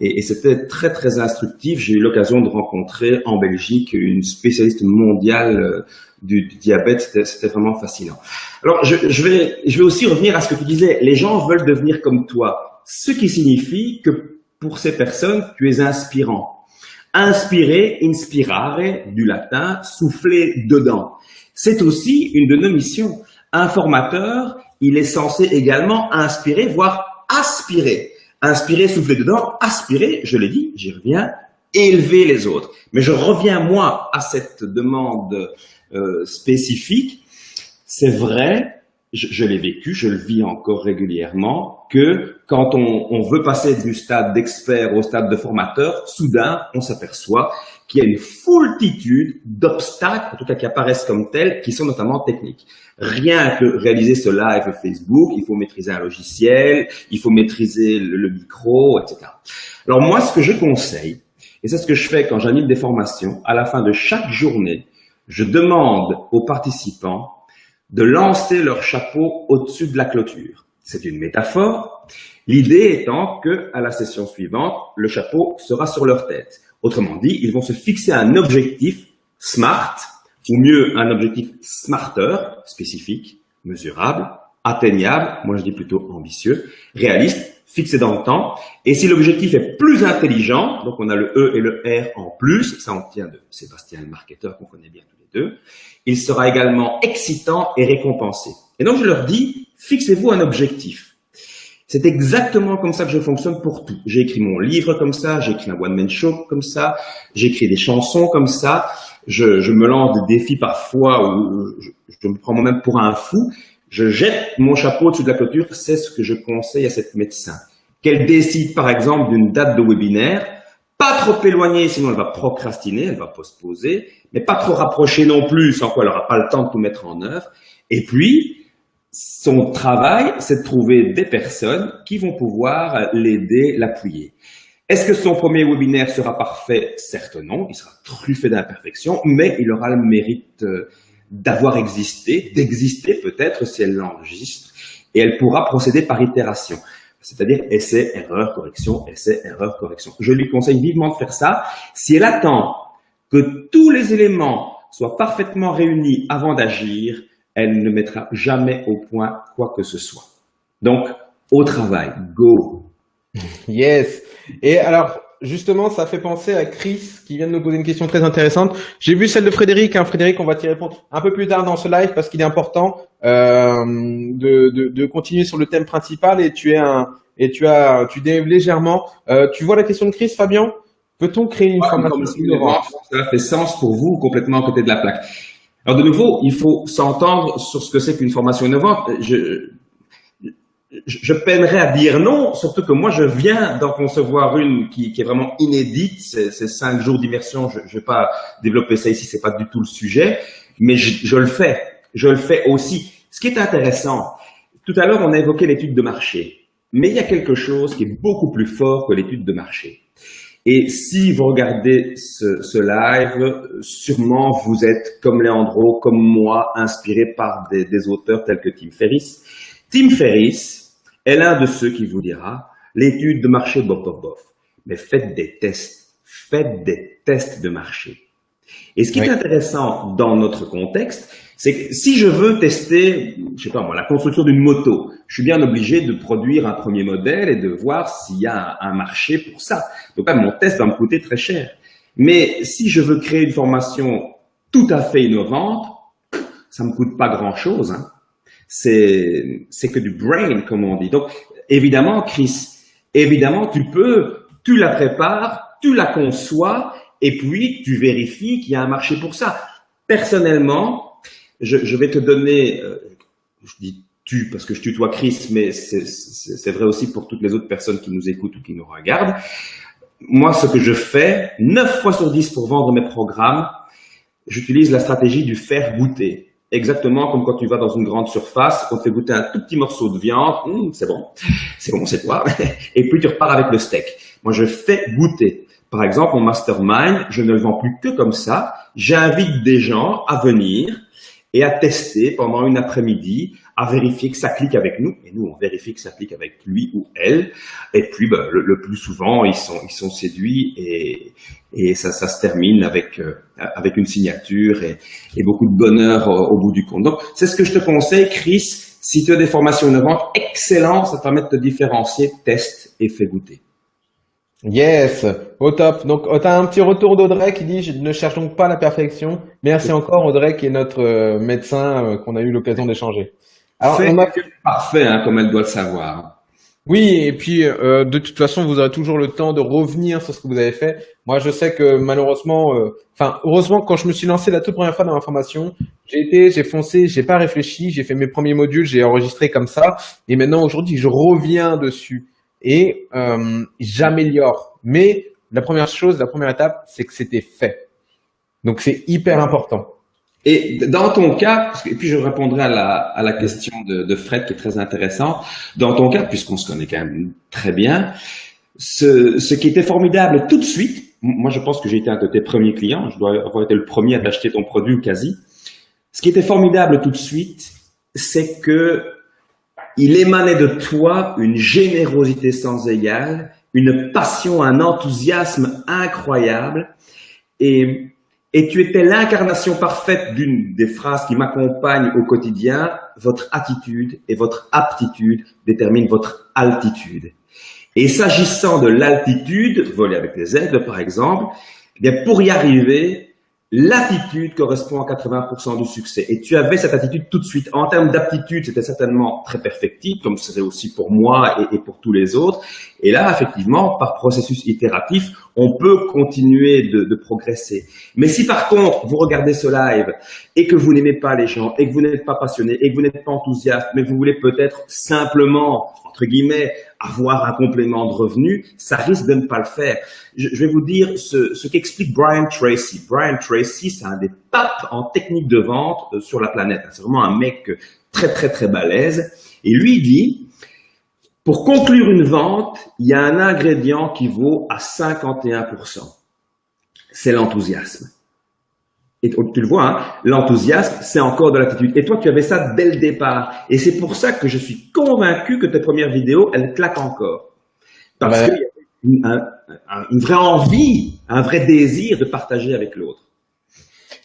Et, et c'était très, très instructif. J'ai eu l'occasion de rencontrer en Belgique une spécialiste mondiale euh, du, diabète. C'était vraiment fascinant. Alors, je, je, vais, je vais aussi revenir à ce que tu disais. Les gens veulent devenir comme toi. Ce qui signifie que pour ces personnes, tu es inspirant. Inspirer, inspirare, du latin, souffler dedans. C'est aussi une de nos missions. Un formateur, il est censé également inspirer, voire aspirer. Inspirer, souffler dedans, aspirer, je l'ai dit, j'y reviens, élever les autres. Mais je reviens, moi, à cette demande euh, spécifique. C'est vrai, je, je l'ai vécu, je le vis encore régulièrement, que quand on, on veut passer du stade d'expert au stade de formateur, soudain, on s'aperçoit qu'il y a une foultitude d'obstacles, en tout cas qui apparaissent comme tels, qui sont notamment techniques. Rien que réaliser ce live Facebook, il faut maîtriser un logiciel, il faut maîtriser le, le micro, etc. Alors moi, ce que je conseille, et c'est ce que je fais quand j'anime des formations, à la fin de chaque journée, je demande aux participants de lancer leur chapeau au-dessus de la clôture. C'est une métaphore. L'idée étant que, à la session suivante, le chapeau sera sur leur tête. Autrement dit, ils vont se fixer un objectif SMART, ou mieux un objectif SMARTER, spécifique, mesurable, atteignable, moi je dis plutôt ambitieux, réaliste, fixé dans le temps. Et si l'objectif est plus intelligent, donc on a le E et le R en plus, ça on tient de Sébastien le marketeur qu'on connaît bien tous les deux, il sera également excitant et récompensé. Et donc je leur dis, fixez-vous un objectif. C'est exactement comme ça que je fonctionne pour tout. J'ai écrit mon livre comme ça, j'ai écrit un one-man show comme ça, j'ai écrit des chansons comme ça, je, je, me lance des défis parfois où je, me prends moi-même pour un fou. Je jette mon chapeau au-dessus de la clôture, c'est ce que je conseille à cette médecin. Qu'elle décide par exemple d'une date de webinaire, pas trop éloignée, sinon elle va procrastiner, elle va postposer, mais pas trop rapprochée non plus, sans quoi elle n'aura pas le temps de tout mettre en œuvre. Et puis, son travail, c'est de trouver des personnes qui vont pouvoir l'aider, l'appuyer. Est-ce que son premier webinaire sera parfait? Certes non, il sera truffé d'imperfections, mais il aura le mérite euh, d'avoir existé, d'exister peut-être si elle l'enregistre, et elle pourra procéder par itération. C'est-à-dire essai, erreur, correction, essai, erreur, correction. Je lui conseille vivement de faire ça. Si elle attend que tous les éléments soient parfaitement réunis avant d'agir, elle ne mettra jamais au point quoi que ce soit. Donc, au travail, go. Yes. Et alors, justement, ça fait penser à Chris qui vient de nous poser une question très intéressante. J'ai vu celle de Frédéric. Hein. Frédéric, on va t'y répondre un peu plus tard dans ce live parce qu'il est important euh, de, de, de, continuer sur le thème principal et tu es un et tu as tu dérives légèrement. Euh, tu vois la question de Chris, Fabien? Peut-on créer une formation innovante Ça fait sens pour vous complètement à côté de la plaque. Alors de nouveau, il faut s'entendre sur ce que c'est qu'une formation innovante. Je, je peinerais à dire non, surtout que moi je viens d'en concevoir une qui, est vraiment inédite, c'est cinq jours d'immersion, je ne vais pas développer ça ici, c'est pas du tout le sujet, mais je, je, le fais, je le fais aussi. Ce qui est intéressant, tout à l'heure on a évoqué l'étude de marché, mais il y a quelque chose qui est beaucoup plus fort que l'étude de marché. Et si vous regardez ce, ce, live, sûrement vous êtes comme Leandro, comme moi, inspiré par des, des auteurs tels que Tim Ferriss. Tim Ferriss, est l'un de ceux qui vous dira l'étude de marché bof bof bof. Mais faites des tests, faites des tests de marché. Et ce qui est intéressant dans notre contexte, c'est que si je veux tester, je sais pas moi, la construction d'une moto, je suis bien obligé de produire un premier modèle et de voir s'il y a un, marché pour ça. Donc là, mon test va me coûter très cher. Mais si je veux créer une formation tout à fait innovante, ça me coûte pas grand chose. Hein c'est que du brain, comme on dit. Donc, évidemment, Chris, évidemment, tu peux, tu la prépares, tu la conçois, et puis tu vérifies qu'il y a un marché pour ça. Personnellement, je, je vais te donner, euh, je dis tu parce que je tutoie Chris, mais c'est vrai aussi pour toutes les autres personnes qui nous écoutent ou qui nous regardent. Moi, ce que je fais, 9 fois sur 10 pour vendre mes programmes, j'utilise la stratégie du faire goûter exactement comme quand tu vas dans une grande surface, on te fait goûter un tout petit morceau de viande, hum, c'est bon, c'est bon, c'est toi, et puis tu repars avec le steak. Moi, je fais goûter. Par exemple, mon mastermind, je ne le vends plus que comme ça. J'invite des gens à venir et à tester pendant une après-midi, à vérifier que ça clique avec nous. Et nous, on vérifie que ça clique avec lui ou elle. Et puis, ben, le, plus souvent, ils sont, ils sont séduits et, et ça, ça se termine avec, euh, avec une signature et, et beaucoup de bonheur au, au bout du compte. Donc, c'est ce que je te conseille, Chris. Si tu as des formations innovantes, excellent, ça te permet de te différencier, teste et fais goûter. Yes, au top. Donc, tu as un petit retour d'Audrey qui dit, je ne cherche donc pas la perfection. Merci encore Audrey qui est notre euh, médecin euh, qu'on a eu l'occasion d'échanger. Alors, on a... parfait, hein, comme elle doit le savoir. Oui, et puis euh, de toute façon, vous aurez toujours le temps de revenir sur ce que vous avez fait. Moi, je sais que malheureusement, enfin, heureusement, quand je me suis lancé la toute première fois dans la formation, j'ai été, j'ai foncé, j'ai pas réfléchi, j'ai fait mes premiers modules, j'ai enregistré comme ça, et maintenant aujourd'hui, je reviens dessus et euh, j'améliore. Mais la première chose, la première étape, c'est que c'était fait. Donc c'est hyper important. Et dans ton cas, et puis je répondrai à la, à la question de, de Fred qui est très intéressant. Dans ton cas, puisqu'on se connaît quand même très bien, ce, ce qui était formidable tout de suite, moi je pense que j'ai été un de tes premiers clients, je dois avoir été le premier à t'acheter ton produit ou quasi. Ce qui était formidable tout de suite, c'est que il émanait de toi une générosité sans égale, une passion, un enthousiasme incroyable. Et, et tu étais l'incarnation parfaite d'une des phrases qui m'accompagnent au quotidien. Votre attitude et votre aptitude déterminent votre altitude. Et s'agissant de l'altitude, voler avec les aides par exemple, eh pour y arriver, L'attitude correspond à 80% du succès. Et tu avais cette attitude tout de suite. En termes d'aptitude, c'était certainement très perfectible, comme ce serait aussi pour moi et, et, pour tous les autres. Et là, effectivement, par processus itératif, on peut continuer de, de progresser. Mais si par contre, vous regardez ce live et que vous n'aimez pas les gens, et que vous n'êtes pas passionné, et que vous n'êtes pas enthousiaste, mais vous voulez peut-être simplement, entre guillemets, avoir un complément de revenu, ça risque de ne pas le faire. Je, vais vous dire ce, qu'explique Brian Tracy. Brian Tracy, c'est un des papes en technique de vente euh, sur la planète. C'est vraiment un mec très, très, très balèze. Et lui dit, pour conclure une vente, il y a un ingrédient qui vaut à 51%. C'est l'enthousiasme. Et tu le vois, hein, l'enthousiasme, c'est encore de l'attitude. Et toi, tu avais ça dès le départ. Et c'est pour ça que je suis convaincu que tes premières vidéos, elles claquent encore. Parce qu'il y a une, une, vraie envie, un vrai désir de partager avec l'autre.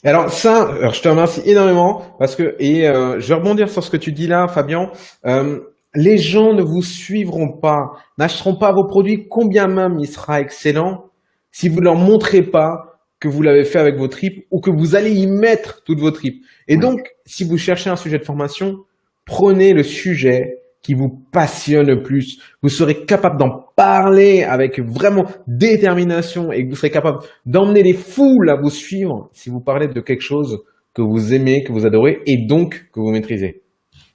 Alors ça, alors je te remercie énormément parce que et euh, je vais rebondir sur ce que tu dis là, Fabien. Euh, les gens ne vous suivront pas, n'achèteront pas vos produits, combien même il sera excellent, si vous leur montrez pas que vous l'avez fait avec vos tripes ou que vous allez y mettre toutes vos tripes. Et donc, si vous cherchez un sujet de formation, prenez le sujet qui vous passionne le plus. Vous serez capable d'en parler avec vraiment détermination et vous serez capable d'emmener les foules à vous suivre si vous parlez de quelque chose que vous aimez, que vous adorez et donc que vous maîtrisez.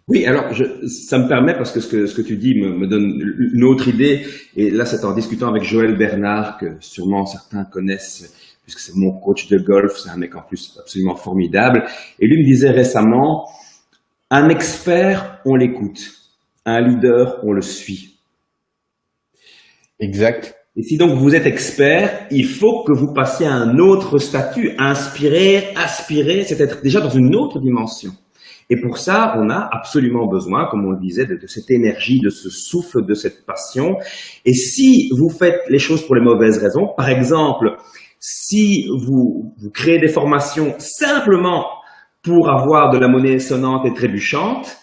Oui, alors je, ça me permet, parce que ce que, ce que tu dis me, me donne une autre idée, et là c'est en discutant avec Joël Bernard, que sûrement certains connaissent puisque c'est mon coach de golf, c'est un mec en plus absolument formidable. Et lui me disait récemment, un expert, on l'écoute. Un leader, on le suit. Exact. Et si donc vous êtes expert, il faut que vous passiez à un autre statut. Inspirer, aspirer, c'est être déjà dans une autre dimension. Et pour ça, on a absolument besoin, comme on le disait, de, de, cette énergie, de ce souffle, de cette passion. Et si vous faites les choses pour les mauvaises raisons, par exemple, si vous, vous créez des formations simplement pour avoir de la monnaie sonnante et trébuchante,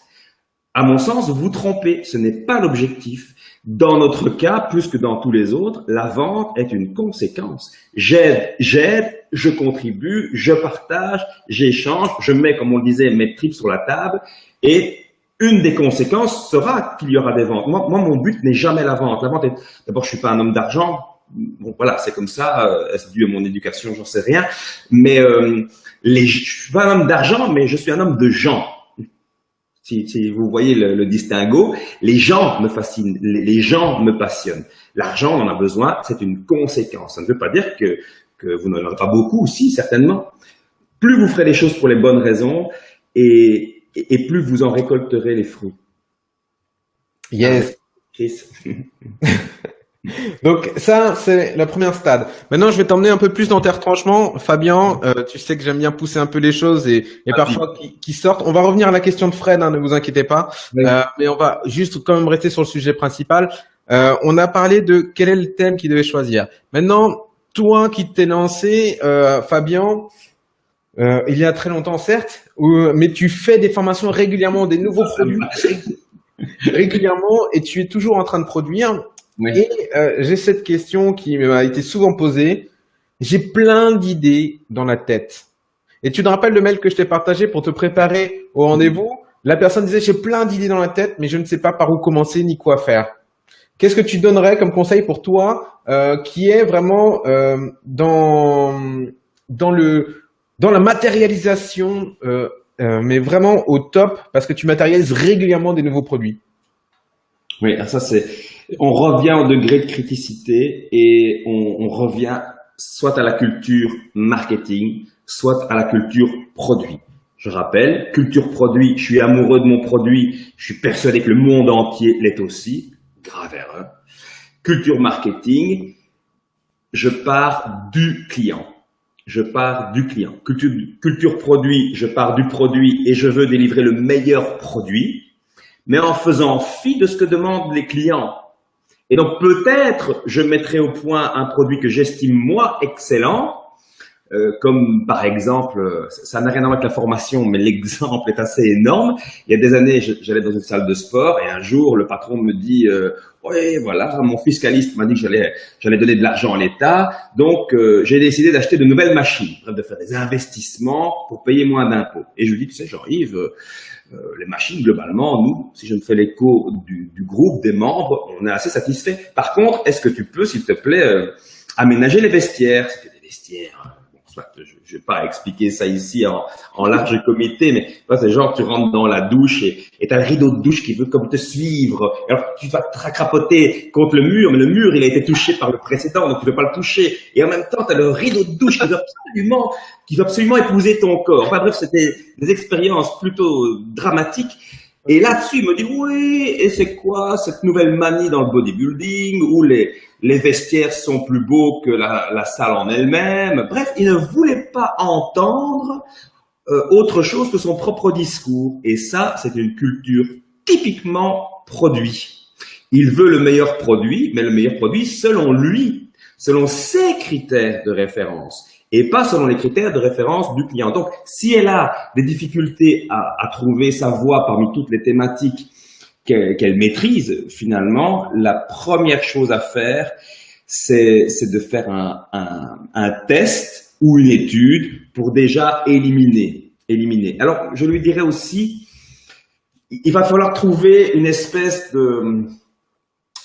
à mon sens, vous trompez. Ce n'est pas l'objectif. Dans notre cas, plus que dans tous les autres, la vente est une conséquence. J'aide, j'aide, je contribue, je partage, j'échange, je mets, comme on le disait, mes tripes sur la table et une des conséquences sera qu'il y aura des ventes. Moi, moi mon but n'est jamais la vente. La vente est, d'abord, je suis pas un homme d'argent bon voilà, c'est comme ça, euh, c'est dû à mon éducation, j'en sais rien. Mais euh, les, je suis pas un homme d'argent, mais je suis un homme de gens. Si, si vous voyez le, le, distinguo, les gens me fascinent, les, les gens me passionnent. L'argent, on en a besoin, c'est une conséquence. Ça ne veut pas dire que, que vous n'en aurez pas beaucoup aussi, certainement. Plus vous ferez les choses pour les bonnes raisons, et, et, plus vous en récolterez les fruits. Yes. Chris. Donc ça, c'est la première stade. Maintenant, je vais t'emmener un peu plus dans tes retranchements. Fabien, euh, tu sais que j'aime bien pousser un peu les choses et, et parfois qui, qui, sortent. On va revenir à la question de Fred, hein, ne vous inquiétez pas. Euh, mais on va juste quand même rester sur le sujet principal. Euh, on a parlé de quel est le thème qu'il devait choisir. Maintenant, toi qui t'es lancé, euh, Fabien, euh, il y a très longtemps certes, mais tu fais des formations régulièrement, des nouveaux produits régulièrement et tu es toujours en train de produire. Et euh, j'ai cette question qui m'a été souvent posée. J'ai plein d'idées dans la tête. Et tu te rappelles le mail que je t'ai partagé pour te préparer au rendez-vous? La personne disait j'ai plein d'idées dans la tête, mais je ne sais pas par où commencer ni quoi faire. Qu'est-ce que tu donnerais comme conseil pour toi euh, qui est vraiment euh, dans dans le dans la matérialisation, euh, mais vraiment au top parce que tu matérialises régulièrement des nouveaux produits? Oui, ça c'est on revient au degré de criticité et on, revient soit à la culture marketing, soit à la culture produit. Je rappelle, culture produit, je suis amoureux de mon produit, je suis persuadé que le monde entier l'est aussi, grave erreur. Culture marketing, je pars du client. Je pars du client. Culture produit, je pars du produit et je veux délivrer le meilleur produit, mais en faisant fi de ce que demandent les clients et donc peut-être je mettrai au point un produit que j'estime moi excellent, euh, comme par exemple, euh, ça n'a rien à voir avec la formation, mais l'exemple est assez énorme. Il y a des années, j'allais dans une salle de sport et un jour, le patron me dit euh, oui, voilà, mon fiscaliste m'a dit que j'allais j'allais donner de l'argent à l'État, donc euh, j'ai décidé d'acheter de nouvelles machines, de faire des investissements pour payer moins d'impôts. Et je lui dis, tu sais, Jean-Yves, euh, les machines, globalement, nous, si je me fais l'écho du, du, groupe, des membres, on est assez satisfait. Par contre, est-ce que tu peux, s'il te plaît, euh, aménager les vestiaires? C'était des vestiaires je ne vais pas expliquer ça ici en, large comité, mais c'est genre tu rentres dans la douche et tu as le rideau de douche qui veut comme te suivre. Alors tu vas te crapoter contre le mur, mais le mur il a été touché par le précédent, donc tu ne veux pas le toucher. Et en même temps, tu as le rideau de douche qui veut absolument, qui veut absolument épouser ton corps. Enfin bref, c'était des expériences plutôt dramatiques. Et là-dessus, il me dit, oui, et c'est quoi cette nouvelle manie dans le bodybuilding où les, les vestiaires sont plus beaux que la, la salle en elle-même? Bref, il ne voulait pas entendre euh, autre chose que son propre discours. Et ça, c'est une culture typiquement produit. Il veut le meilleur produit, mais le meilleur produit selon lui, selon ses critères de référence et pas selon les critères de référence du client. Donc, si elle a des difficultés à, trouver sa voie parmi toutes les thématiques qu'elle maîtrise, finalement, la première chose à faire, c'est de faire un, un, un, test ou une étude pour déjà éliminer. éliminer. Alors, je lui dirais aussi, il va falloir trouver une espèce de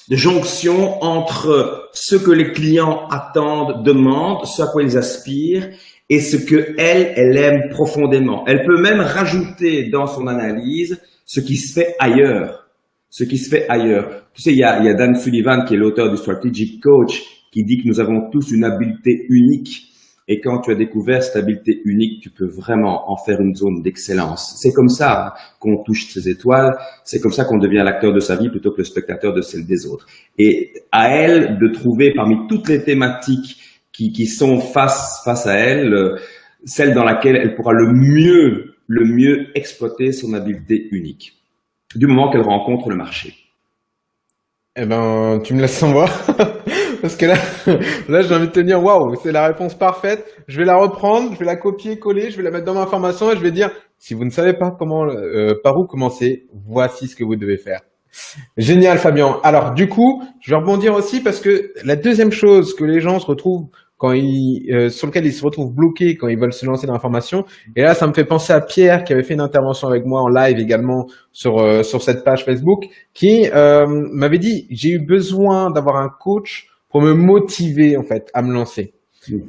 de jonction entre ce que les clients attendent, demandent, ce à quoi ils aspirent et ce que elle, elle aime profondément. Elle peut même rajouter dans son analyse ce qui se fait ailleurs. Ce qui se fait ailleurs. Tu sais, il y a, y a Dan Sullivan qui est l'auteur du Strategic Coach qui dit que nous avons tous une habileté unique et quand tu as découvert cette habileté unique, tu peux vraiment en faire une zone d'excellence. C'est comme ça qu'on touche ses étoiles. C'est comme ça qu'on devient l'acteur de sa vie plutôt que le spectateur de celle des autres. Et à elle de trouver parmi toutes les thématiques qui, qui sont face, face à elle, euh, celle dans laquelle elle pourra le mieux, le mieux exploiter son habileté unique. Du moment qu'elle rencontre le marché. Eh ben, tu me laisses sans voir. Parce que là, là, j'ai envie de te dire, waouh, c'est la réponse parfaite. Je vais la reprendre, je vais la copier, coller, je vais la mettre dans ma formation et je vais dire, si vous ne savez pas comment, euh, par où commencer, voici ce que vous devez faire. Génial, Fabien. Alors, du coup, je vais rebondir aussi parce que la deuxième chose que les gens se retrouvent quand ils, euh, sur lequel ils se retrouvent bloqués quand ils veulent se lancer dans la formation. Et là, ça me fait penser à Pierre qui avait fait une intervention avec moi en live également sur euh, sur cette page Facebook, qui euh, m'avait dit j'ai eu besoin d'avoir un coach pour me motiver en fait à me lancer.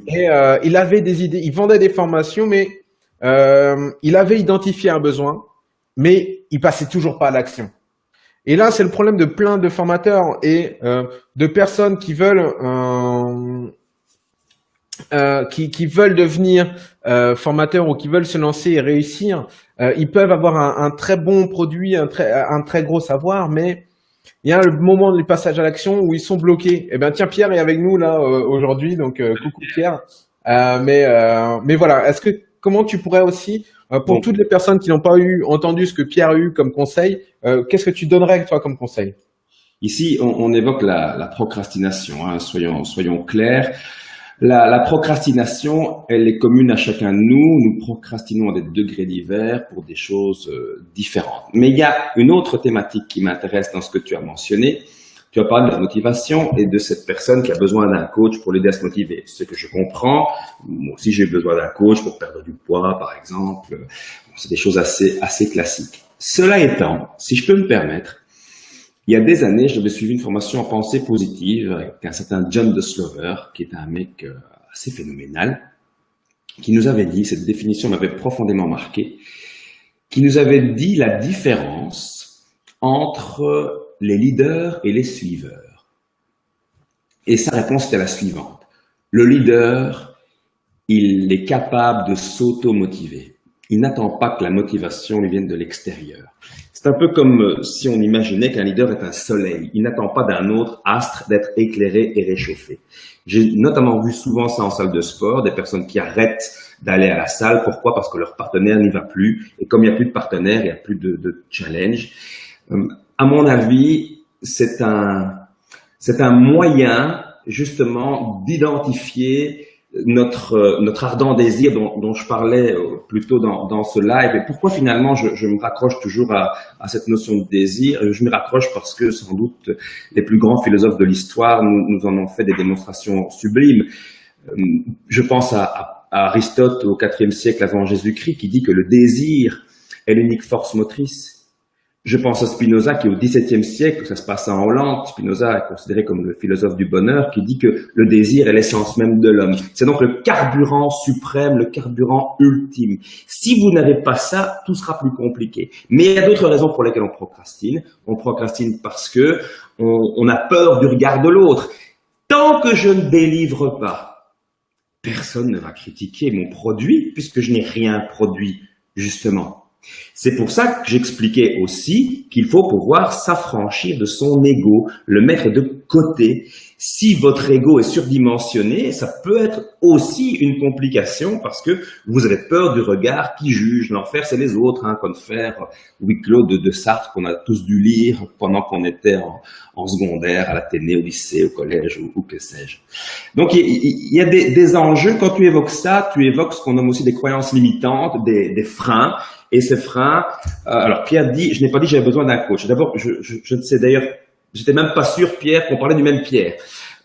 Et euh, il avait des idées, il vendait des formations, mais euh, il avait identifié un besoin, mais il passait toujours pas à l'action. Et là, c'est le problème de plein de formateurs et euh, de personnes qui veulent euh, qui, qui, veulent devenir euh, formateurs ou qui veulent se lancer et réussir. ils peuvent avoir un, un, très bon produit, un très, un très gros savoir, mais il y a le moment du passage à l'action où ils sont bloqués. Eh ben tiens, Pierre est avec nous là euh, aujourd'hui, donc euh, coucou Pierre. Euh, mais mais voilà, est-ce que comment tu pourrais aussi pour toutes les personnes qui n'ont pas eu entendu ce que Pierre a eu comme conseil, qu'est-ce que tu donnerais toi comme conseil? Ici, on, on, évoque la, la procrastination. Hein, soyons soyons clairs. La, la, procrastination, elle est commune à chacun de nous. Nous procrastinons à des degrés divers pour des choses euh, différentes. Mais il y a une autre thématique qui m'intéresse dans ce que tu as mentionné. Tu as parlé de la motivation et de cette personne qui a besoin d'un coach pour l'aider à se motiver. Ce que je comprends, moi aussi j'ai besoin d'un coach pour perdre du poids, par exemple. C'est des choses assez, assez classiques. Cela étant, si je peux me permettre, il y a des années, j'avais suivi une formation en pensée positive avec un certain John de Slover, qui est un mec euh, assez phénoménal, qui nous avait dit, cette définition m'avait profondément marqué, qui nous avait dit la différence entre les leaders et les suiveurs. Et sa réponse était la suivante. Le leader, il est capable de s'auto-motiver. Il n'attend pas que la motivation lui vienne de l'extérieur. C'est un peu comme euh, si on imaginait qu'un leader est un soleil. Il n'attend pas d'un autre astre d'être éclairé et réchauffé. J'ai notamment vu souvent ça en salle de sport, des personnes qui arrêtent d'aller à la salle. Pourquoi? Parce que leur partenaire n'y va plus. Et comme il n'y a plus de partenaire, il n'y a plus de, challenge. Euh, à mon avis, c'est un, c'est un moyen justement d'identifier notre, euh, notre ardent désir dont, dont je parlais euh, plus tôt dans, dans ce live. Et pourquoi finalement je, je me raccroche toujours à, à, cette notion de désir? Je me raccroche parce que sans doute les plus grands philosophes de l'histoire nous, nous, en ont fait des démonstrations sublimes. Euh, je pense à, à, à Aristote au IVe siècle avant Jésus-Christ qui dit que le désir est l'unique force motrice je pense à Spinoza qui au XVIIe siècle, ça se passe en Hollande, Spinoza est considéré comme le philosophe du bonheur, qui dit que le désir est l'essence même de l'homme. C'est donc le carburant suprême, le carburant ultime. Si vous n'avez pas ça, tout sera plus compliqué. Mais il y a d'autres raisons pour lesquelles on procrastine. On procrastine parce que on, on a peur du regard de l'autre. Tant que je ne délivre pas, personne ne va critiquer mon produit puisque je n'ai rien produit, justement. C'est pour ça que j'expliquais aussi qu'il faut pouvoir s'affranchir de son ego, le mettre de côté. Si votre ego est surdimensionné, ça peut être aussi une complication parce que vous avez peur du regard qui juge. L'enfer, c'est les autres, hein, faire huis clos de, de Sartre qu'on a tous dû lire pendant qu'on était en, secondaire, à l'Athénée, au lycée, au collège ou, que sais-je. Donc, il y, a des, enjeux. Quand tu évoques ça, tu évoques ce qu'on nomme aussi des croyances limitantes, des freins. Et ces freins, euh, alors Pierre dit, je n'ai pas dit j'avais besoin d'un coach. D'abord, je, je, je, ne sais d'ailleurs, j'étais même pas sûr, Pierre, qu'on parlait du même Pierre.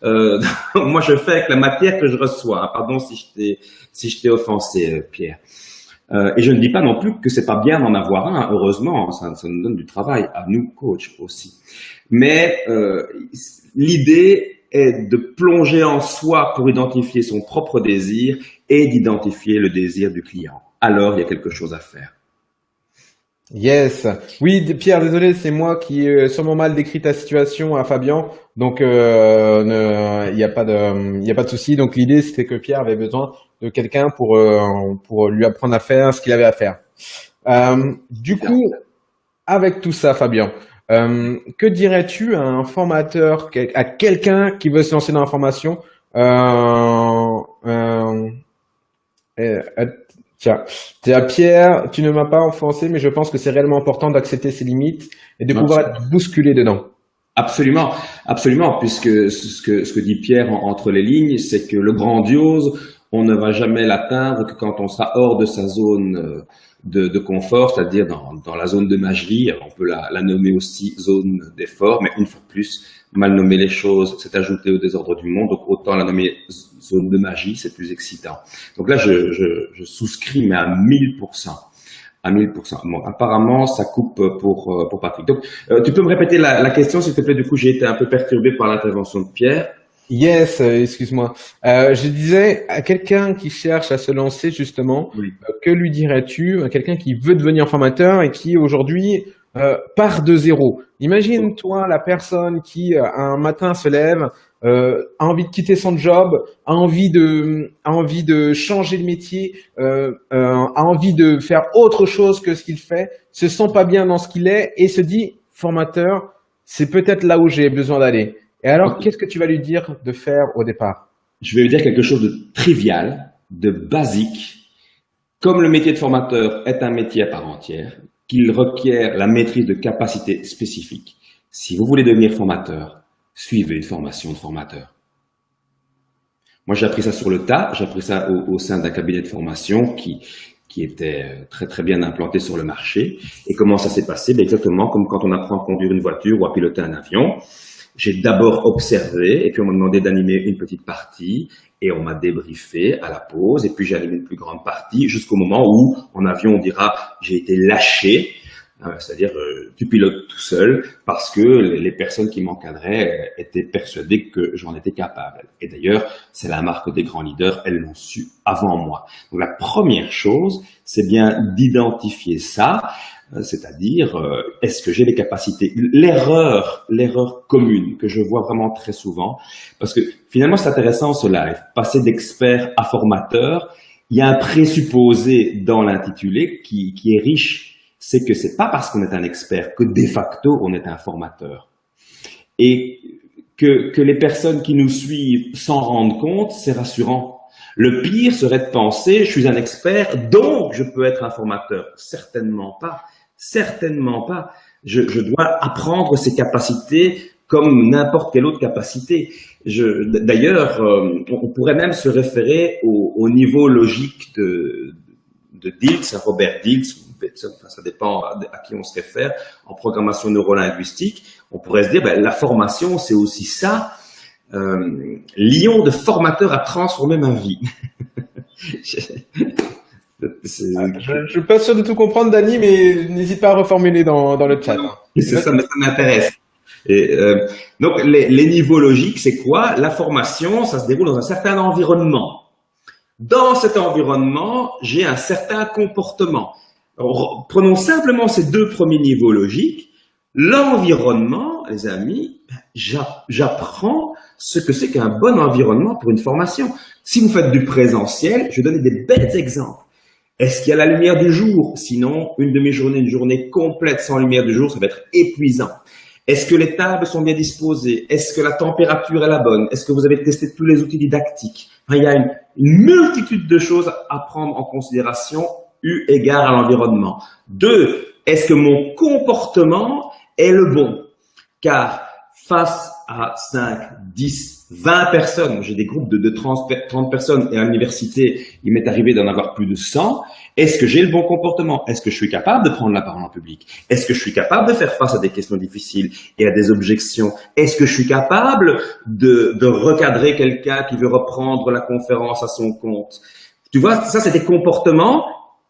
Euh, moi, je fais avec la matière que je reçois. Pardon si je t'ai si je t'ai offensé, euh, Pierre. Euh, et je ne dis pas non plus que c'est pas bien d'en avoir un. Heureusement, ça, ça, nous donne du travail à nous, coach aussi. Mais euh, l'idée est de plonger en soi pour identifier son propre désir et d'identifier le désir du client. Alors, il y a quelque chose à faire. Yes. Oui, Pierre, désolé, c'est moi qui ai sûrement mal décrit ta situation à Fabien. Donc, euh, il n'y a pas de, il a pas de souci. Donc, l'idée, c'était que Pierre avait besoin de quelqu'un pour, euh, pour lui apprendre à faire ce qu'il avait à faire. Euh, du coup, avec tout ça, Fabien, euh, que dirais-tu à un formateur, à quelqu'un qui veut se lancer dans la formation euh, Tiens, Pierre, tu ne m'as pas enfoncé, mais je pense que c'est réellement important d'accepter ses limites et de pouvoir être bousculé dedans. Absolument, absolument, puisque ce que, ce que dit Pierre entre les lignes, c'est que le grandiose, on ne va jamais l'atteindre que quand on sera hors de sa zone euh, de, de confort, c'est-à-dire dans, dans, la zone de magie. on peut la, la nommer aussi zone d'effort, mais une fois de plus, mal nommer les choses, c'est ajouter au désordre du monde. Donc autant la nommer zone de magie, c'est plus excitant. Donc là, je, je, je souscris, mais à 1000%. À 1000%. Bon, apparemment, ça coupe pour, euh, pour Patrick. Donc, euh, tu peux me répéter la, la question, s'il te plaît? Du coup, j'ai été un peu perturbé par l'intervention de Pierre. Yes, euh, excuse-moi. Euh, je disais à quelqu'un qui cherche à se lancer justement, oui. euh, que lui dirais-tu à quelqu'un qui veut devenir formateur et qui aujourd'hui euh, part de zéro? Imagine-toi la personne qui un matin se lève, a envie de quitter son job, a envie de, a envie de changer de métier, a envie de faire autre chose que ce qu'il fait, se sent pas bien dans ce qu'il est et se dit formateur, c'est peut-être là où j'ai besoin d'aller. Et alors, qu'est-ce que tu vas lui dire de faire au départ? Je vais lui dire quelque chose de trivial, de basique. Comme le métier de formateur est un métier à part entière, qu'il requiert la maîtrise de capacités spécifiques. Si vous voulez devenir formateur, suivez une formation de formateur. Moi, j'ai appris ça sur le tas, j'ai appris ça au, sein d'un cabinet de formation qui, qui était euh, très très bien implanté sur le marché. Et comment ça s'est passé? Ben Exactement comme quand on apprend à conduire une voiture ou à piloter un avion. J'ai d'abord observé et puis on m'a demandé d'animer une petite partie et on m'a débriefé à la pause et puis j'ai animé une plus grande partie jusqu'au moment où en avion on dira j'ai été lâché euh, c'est-à-dire euh, tu pilotes tout seul parce que les personnes qui m'encadraient euh, étaient persuadées que j'en étais capable. Et d'ailleurs, c'est la marque des grands leaders, elles l'ont su avant moi. Donc la première chose, c'est bien d'identifier ça, c'est-à-dire est-ce que j'ai les capacités L'erreur, l'erreur commune que je vois vraiment très souvent, parce que finalement c'est intéressant ce live, passer d'expert à formateur, il y a un présupposé dans l'intitulé qui, qui est riche c'est que c'est pas parce qu'on est un expert que de facto on est un formateur. Et que, que les personnes qui nous suivent s'en rendent compte, c'est rassurant. Le pire serait de penser, je suis un expert, donc je peux être un formateur. Certainement pas. Certainement pas. Je, dois apprendre ces capacités comme n'importe quelle autre capacité. D'ailleurs, euh, on pourrait même se référer au, au niveau logique de, de Diltz, Robert Diltz, ça dépend à, qui on se réfère, en programmation neurolinguistique, on pourrait se dire, ben, la formation, c'est aussi ça. Euh, Lyon de formateur a transformé ma vie. je ne suis pas sûr de tout comprendre, Dani, mais n'hésite pas à reformuler dans, dans le chat. C'est ça, ça m'intéresse. Et, euh, donc, les, les niveaux logiques, c'est quoi? La formation, ça se déroule dans un certain environnement. Dans cet environnement, j'ai un certain comportement prenons simplement ces deux premiers niveaux logiques. L'environnement, les amis, j'apprends ce que c'est qu'un bon environnement pour une formation. Si vous faites du présentiel, je vais donner des belles exemples. Est-ce qu'il y a la lumière du jour? Sinon, une demi-journée, une journée complète sans lumière du jour, ça va être épuisant. Est-ce que les tables sont bien disposées? Est-ce que la température est la bonne? Est-ce que vous avez testé tous les outils didactiques? Il y a une multitude de choses à prendre en considération eu égard à l'environnement. Deux, est-ce que mon comportement est le bon? Car face à 5, 10, 20 personnes, j'ai des groupes de, de 30, 30, personnes et à l'université, il m'est arrivé d'en avoir plus de 100, est-ce que j'ai le bon comportement? Est-ce que je suis capable de prendre la parole en public? Est-ce que je suis capable de faire face à des questions difficiles et à des objections? Est-ce que je suis capable de, de recadrer quelqu'un qui veut reprendre la conférence à son compte? Tu vois, ça c'est des comportements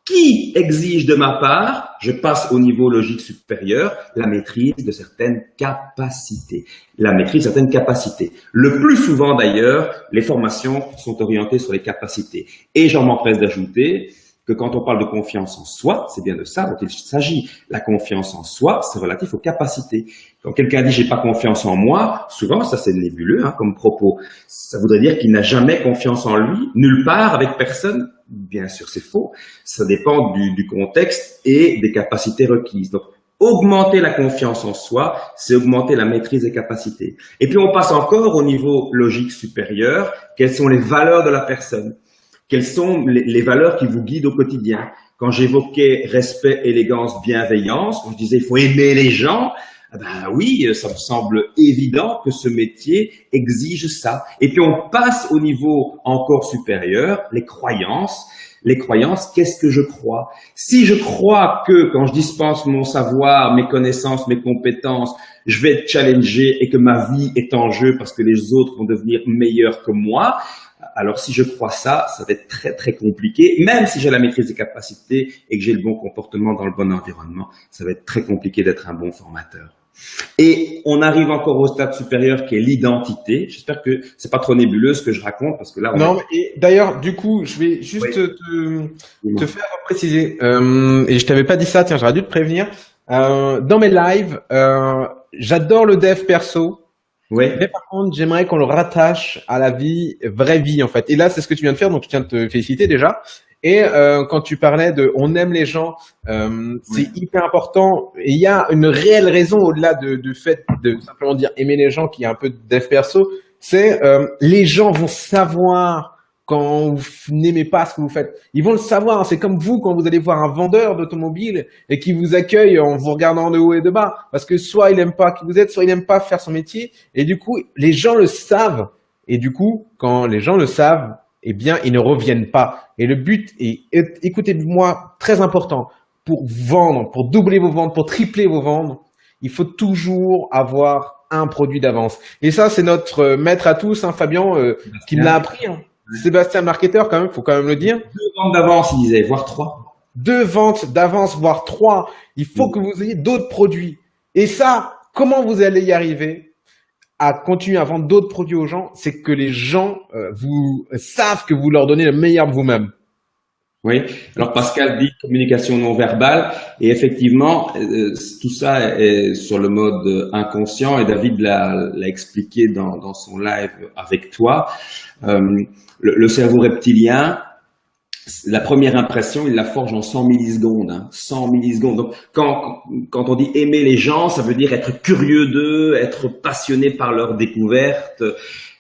qui exige de ma part, je passe au niveau logique supérieur, la maîtrise de certaines capacités. La maîtrise de certaines capacités. Le plus souvent d'ailleurs, les formations sont orientées sur les capacités. Et j'en m'empresse d'ajouter que quand on parle de confiance en soi, c'est bien de ça dont il s'agit. La confiance en soi, c'est relatif aux capacités. Quand quelqu'un dit j'ai pas confiance en moi, souvent ça c'est nébuleux hein, comme propos. Ça voudrait dire qu'il n'a jamais confiance en lui, nulle part, avec personne. Bien sûr, c'est faux. Ça dépend du, contexte et des capacités requises. Donc, augmenter la confiance en soi, c'est augmenter la maîtrise des capacités. Et puis on passe encore au niveau logique supérieur. Quelles sont les valeurs de la personne? Quelles sont les, valeurs qui vous guident au quotidien? Quand j'évoquais respect, élégance, bienveillance, je disais il faut aimer les gens, ben oui, ça me semble évident que ce métier exige ça. Et puis on passe au niveau encore supérieur, les croyances. Les croyances, qu'est-ce que je crois? Si je crois que quand je dispense mon savoir, mes connaissances, mes compétences, je vais être challengé et que ma vie est en jeu parce que les autres vont devenir meilleurs que moi, alors si je crois ça, ça va être très très compliqué. Même si j'ai la maîtrise des capacités et que j'ai le bon comportement dans le bon environnement, ça va être très compliqué d'être un bon formateur. Et on arrive encore au stade supérieur qui est l'identité. J'espère que c'est pas trop nébuleux ce que je raconte parce que là. On non. Et d'ailleurs, du coup, je vais juste te, te, faire préciser. Euh, et je t'avais pas dit ça. Tiens, j'aurais dû te prévenir. Euh, dans mes lives, euh, j'adore le dev perso. Oui. Mais par contre, j'aimerais qu'on le rattache à la vie, vraie vie en fait. Et là, c'est ce que tu viens de faire, donc je tiens de te féliciter déjà. Et euh, quand tu parlais de on aime les gens, euh, c'est hyper important. Et il y a une réelle raison au-delà de, du fait de simplement dire aimer les gens, qui est un peu dev perso, c'est euh, les gens vont savoir quand vous n'aimez pas ce que vous faites. Ils vont le savoir. C'est comme vous quand vous allez voir un vendeur d'automobile et qui vous accueille en vous regardant de haut et de bas. Parce que soit il n'aime pas qui vous êtes, soit il n'aime pas faire son métier. Et du coup, les gens le savent. Et du coup, quand les gens le savent, eh bien, ils ne reviennent pas. Et le but est, écoutez-moi, très important. Pour vendre, pour doubler vos ventes, pour tripler vos ventes, il faut toujours avoir un produit d'avance. Et ça, c'est notre maître à tous, hein, Fabien, euh, qui me l'a appris. Hein. Sébastien marketeur quand même, faut quand même le dire. Deux ventes d'avance, il disait, voire trois. Deux ventes d'avance, voire trois. Il faut que vous ayez d'autres produits. Et ça, comment vous allez y arriver à continuer à vendre d'autres produits aux gens? C'est que les gens euh, vous savent que vous leur donnez le meilleur de vous-même. Oui, alors Pascal dit communication non verbale et effectivement euh, tout ça est sur le mode inconscient et David l'a expliqué dans, dans, son live avec toi. Euh, le, cerveau reptilien, la première impression, il la forge en 100 millisecondes. Hein, 100 millisecondes. Donc, quand, quand on dit aimer les gens, ça veut dire être curieux d'eux, être passionné par leur découverte,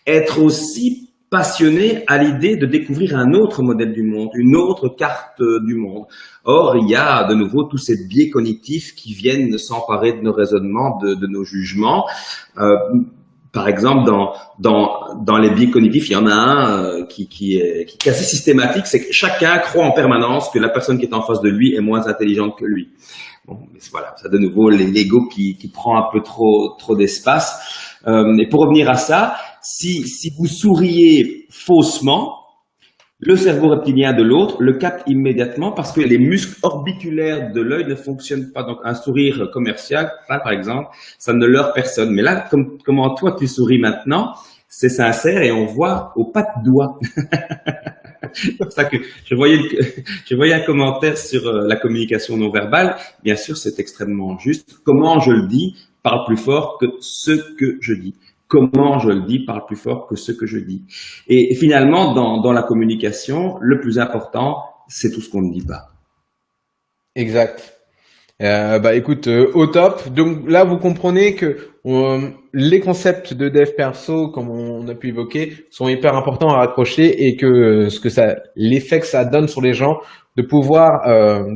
être aussi passionné à l'idée de découvrir un autre modèle du monde, une autre carte du monde. Or, il y a de nouveau tous ces biais cognitifs qui viennent s'emparer de nos raisonnements, de, de nos jugements. Euh, par exemple, dans, dans, dans les biais cognitifs, il y en a un euh, qui, qui, est, qui est assez systématique, c'est que chacun croit en permanence que la personne qui est en face de lui est moins intelligente que lui. Bon, mais voilà, ça de nouveau l'ego qui, qui prend un peu trop, trop d'espace. Euh, et pour revenir à ça, si, si vous souriez faussement, le cerveau reptilien de l'autre le capte immédiatement parce que les muscles orbiculaires de l'œil ne fonctionnent pas. Donc, un sourire commercial, par exemple, ça ne leurre personne. Mais là, comme, comment toi tu souris maintenant, c'est sincère et on voit aux pas de doigts. c'est pour ça que je voyais, je voyais un commentaire sur euh, la communication non verbale. Bien sûr, c'est extrêmement juste. Comment je le dis parle plus fort que ce que je dis comment je le dis parle plus fort que ce que je dis. Et finalement, dans, la communication, le plus important, c'est tout ce qu'on ne dit pas. Exact. Euh, bah écoute, euh, au top. Donc là, vous comprenez que les concepts de dev perso, comme on a pu évoquer, sont hyper importants à raccrocher et que euh, ce que ça, l'effet que ça donne sur les gens, de pouvoir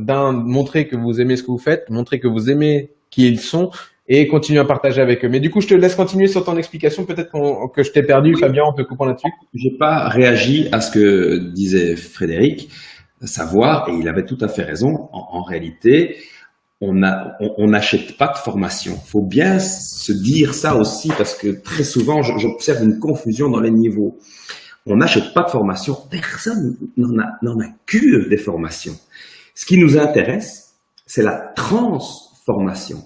d'un montrer que vous aimez ce que vous faites, montrer que vous aimez qui ils sont, et continuer à partager avec eux. Mais du coup, je te laisse continuer sur ton explication. Peut-être que je t'ai perdu, Fabien, en te coupant là-dessus. J'ai pas réagi à ce que disait Frédéric, savoir, et il avait tout à fait raison, en, réalité, on n'achète on, pas de formation. faut bien se dire ça aussi, parce que très souvent, j'observe une confusion dans les niveaux. On n'achète pas de formation. Personne n'en a, a que des formations. Ce qui nous intéresse, c'est la transformation.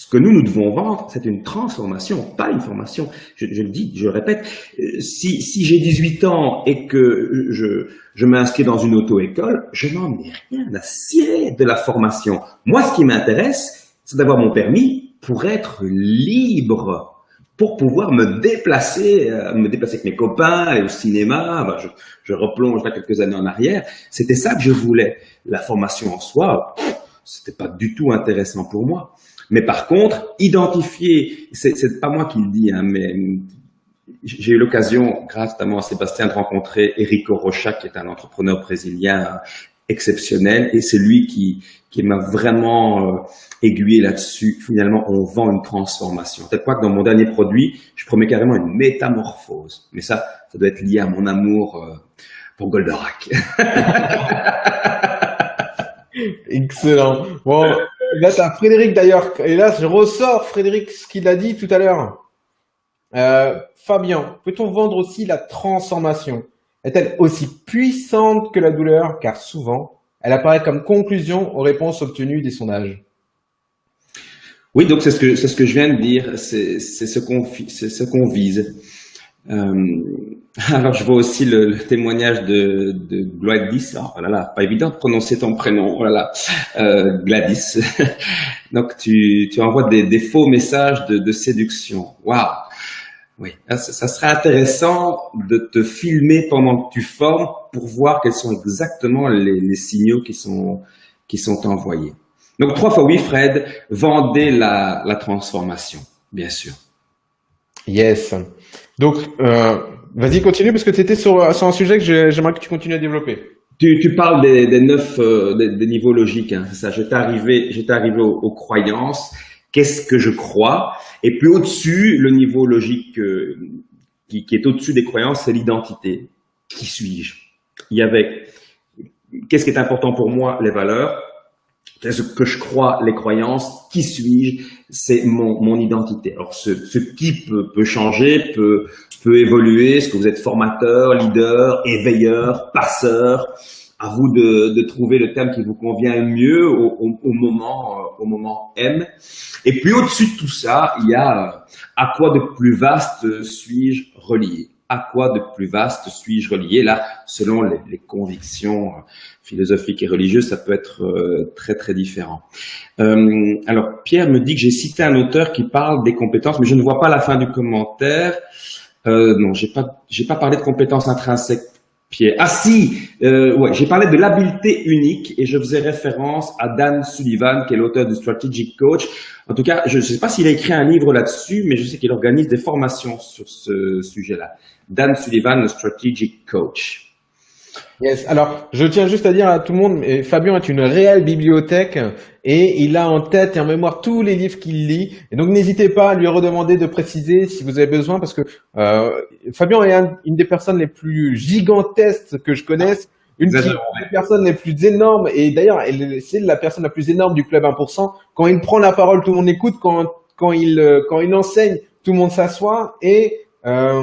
Ce que nous, nous devons vendre, c'est une transformation, pas une formation. Je, je le dis, je le répète, euh, si, si j'ai 18 ans et que je, je m'inscris dans une auto-école, je n'en ai rien à cirer de la formation. Moi, ce qui m'intéresse, c'est d'avoir mon permis pour être libre, pour pouvoir me déplacer, euh, me déplacer avec mes copains et au cinéma. Ben, je, je replonge là quelques années en arrière. C'était ça que je voulais. La formation en soi, c'était pas du tout intéressant pour moi. Mais par contre, identifier, c'est pas moi qui le dis, hein, mais j'ai eu l'occasion, grâce notamment à Sébastien, de rencontrer Erico Rocha, qui est un entrepreneur brésilien exceptionnel, et c'est lui qui, qui m'a vraiment euh, aiguillé là-dessus. Finalement, on vend une transformation. Peut-être quoi que dans mon dernier produit, je promets carrément une métamorphose. Mais ça, ça doit être lié à mon amour euh, pour Goldorak. Excellent. Bon, Là, t'as Frédéric d'ailleurs. Et là, je ressors Frédéric ce qu'il a dit tout à l'heure. Euh, Fabien, peut-on vendre aussi la transformation? Est-elle aussi puissante que la douleur? Car souvent, elle apparaît comme conclusion aux réponses obtenues des sondages. Oui, donc c'est ce que ce que je viens de dire. C'est ce qu'on c'est ce qu'on vise. Euh, alors, je vois aussi le, témoignage de, de Gladys. Oh là là, pas évident de prononcer ton prénom. Oh là là, euh, Gladys. Donc, tu, tu envoies des, des, faux messages de, de séduction. Waouh Oui, ah, ça serait intéressant de te filmer pendant que tu formes pour voir quels sont exactement les, signaux qui sont, qui sont envoyés. Donc, trois fois oui, Fred, vendez la, la transformation, bien sûr. Yes. Donc, euh, vas-y, continue parce que tu étais sur, sur un sujet que j'aimerais que tu continues à développer. Tu, parles des, neuf euh, des, niveaux logiques, hein, c'est ça. J'étais arrivé, j'étais arrivé aux, croyances. Qu'est-ce que je crois? Et puis au-dessus, le niveau logique euh, qui, est au-dessus des croyances, c'est l'identité. Qui suis-je? Il y avait qu'est-ce qui est important pour moi? Les valeurs. Qu'est-ce que je crois Les croyances. Qui suis-je? C'est mon, mon identité. Alors ce, ce qui peut, peut changer, peut peut évoluer. Est-ce que vous êtes formateur, leader, éveilleur, passeur? À vous de, de trouver le thème qui vous convient mieux au, au, moment, euh, au moment M. Et puis au-dessus de tout ça, il y a euh, à quoi de plus vaste suis-je relié? À quoi de plus vaste suis-je relié? Là, selon les, convictions euh, philosophiques et religieuses, ça peut être très très différent. Euh, alors, Pierre me dit que j'ai cité un auteur qui parle des compétences, mais je ne vois pas la fin du commentaire. Euh, non, j'ai pas, j'ai pas parlé de compétences intrinsèques. Pierre. Ah si, euh, ouais, j'ai parlé de l'habileté unique et je faisais référence à Dan Sullivan, qui est l'auteur du Strategic Coach. En tout cas, je ne sais pas s'il a écrit un livre là-dessus, mais je sais qu'il organise des formations sur ce sujet-là. Dan Sullivan, le Strategic Coach. Yes. Alors, je tiens juste à dire à tout le monde, Fabien est une réelle bibliothèque et il a en tête et en mémoire tous les livres qu'il lit. Et donc, n'hésitez pas à lui redemander de préciser si vous avez besoin, parce que euh, Fabien est une des personnes les plus gigantesques que je connaisse. Une des personnes les plus énormes, et d'ailleurs, c'est la personne la plus énorme du club 1%. Quand il prend la parole, tout le monde écoute. Quand, quand, il, euh, quand il enseigne, tout le monde s'assoit. Et euh,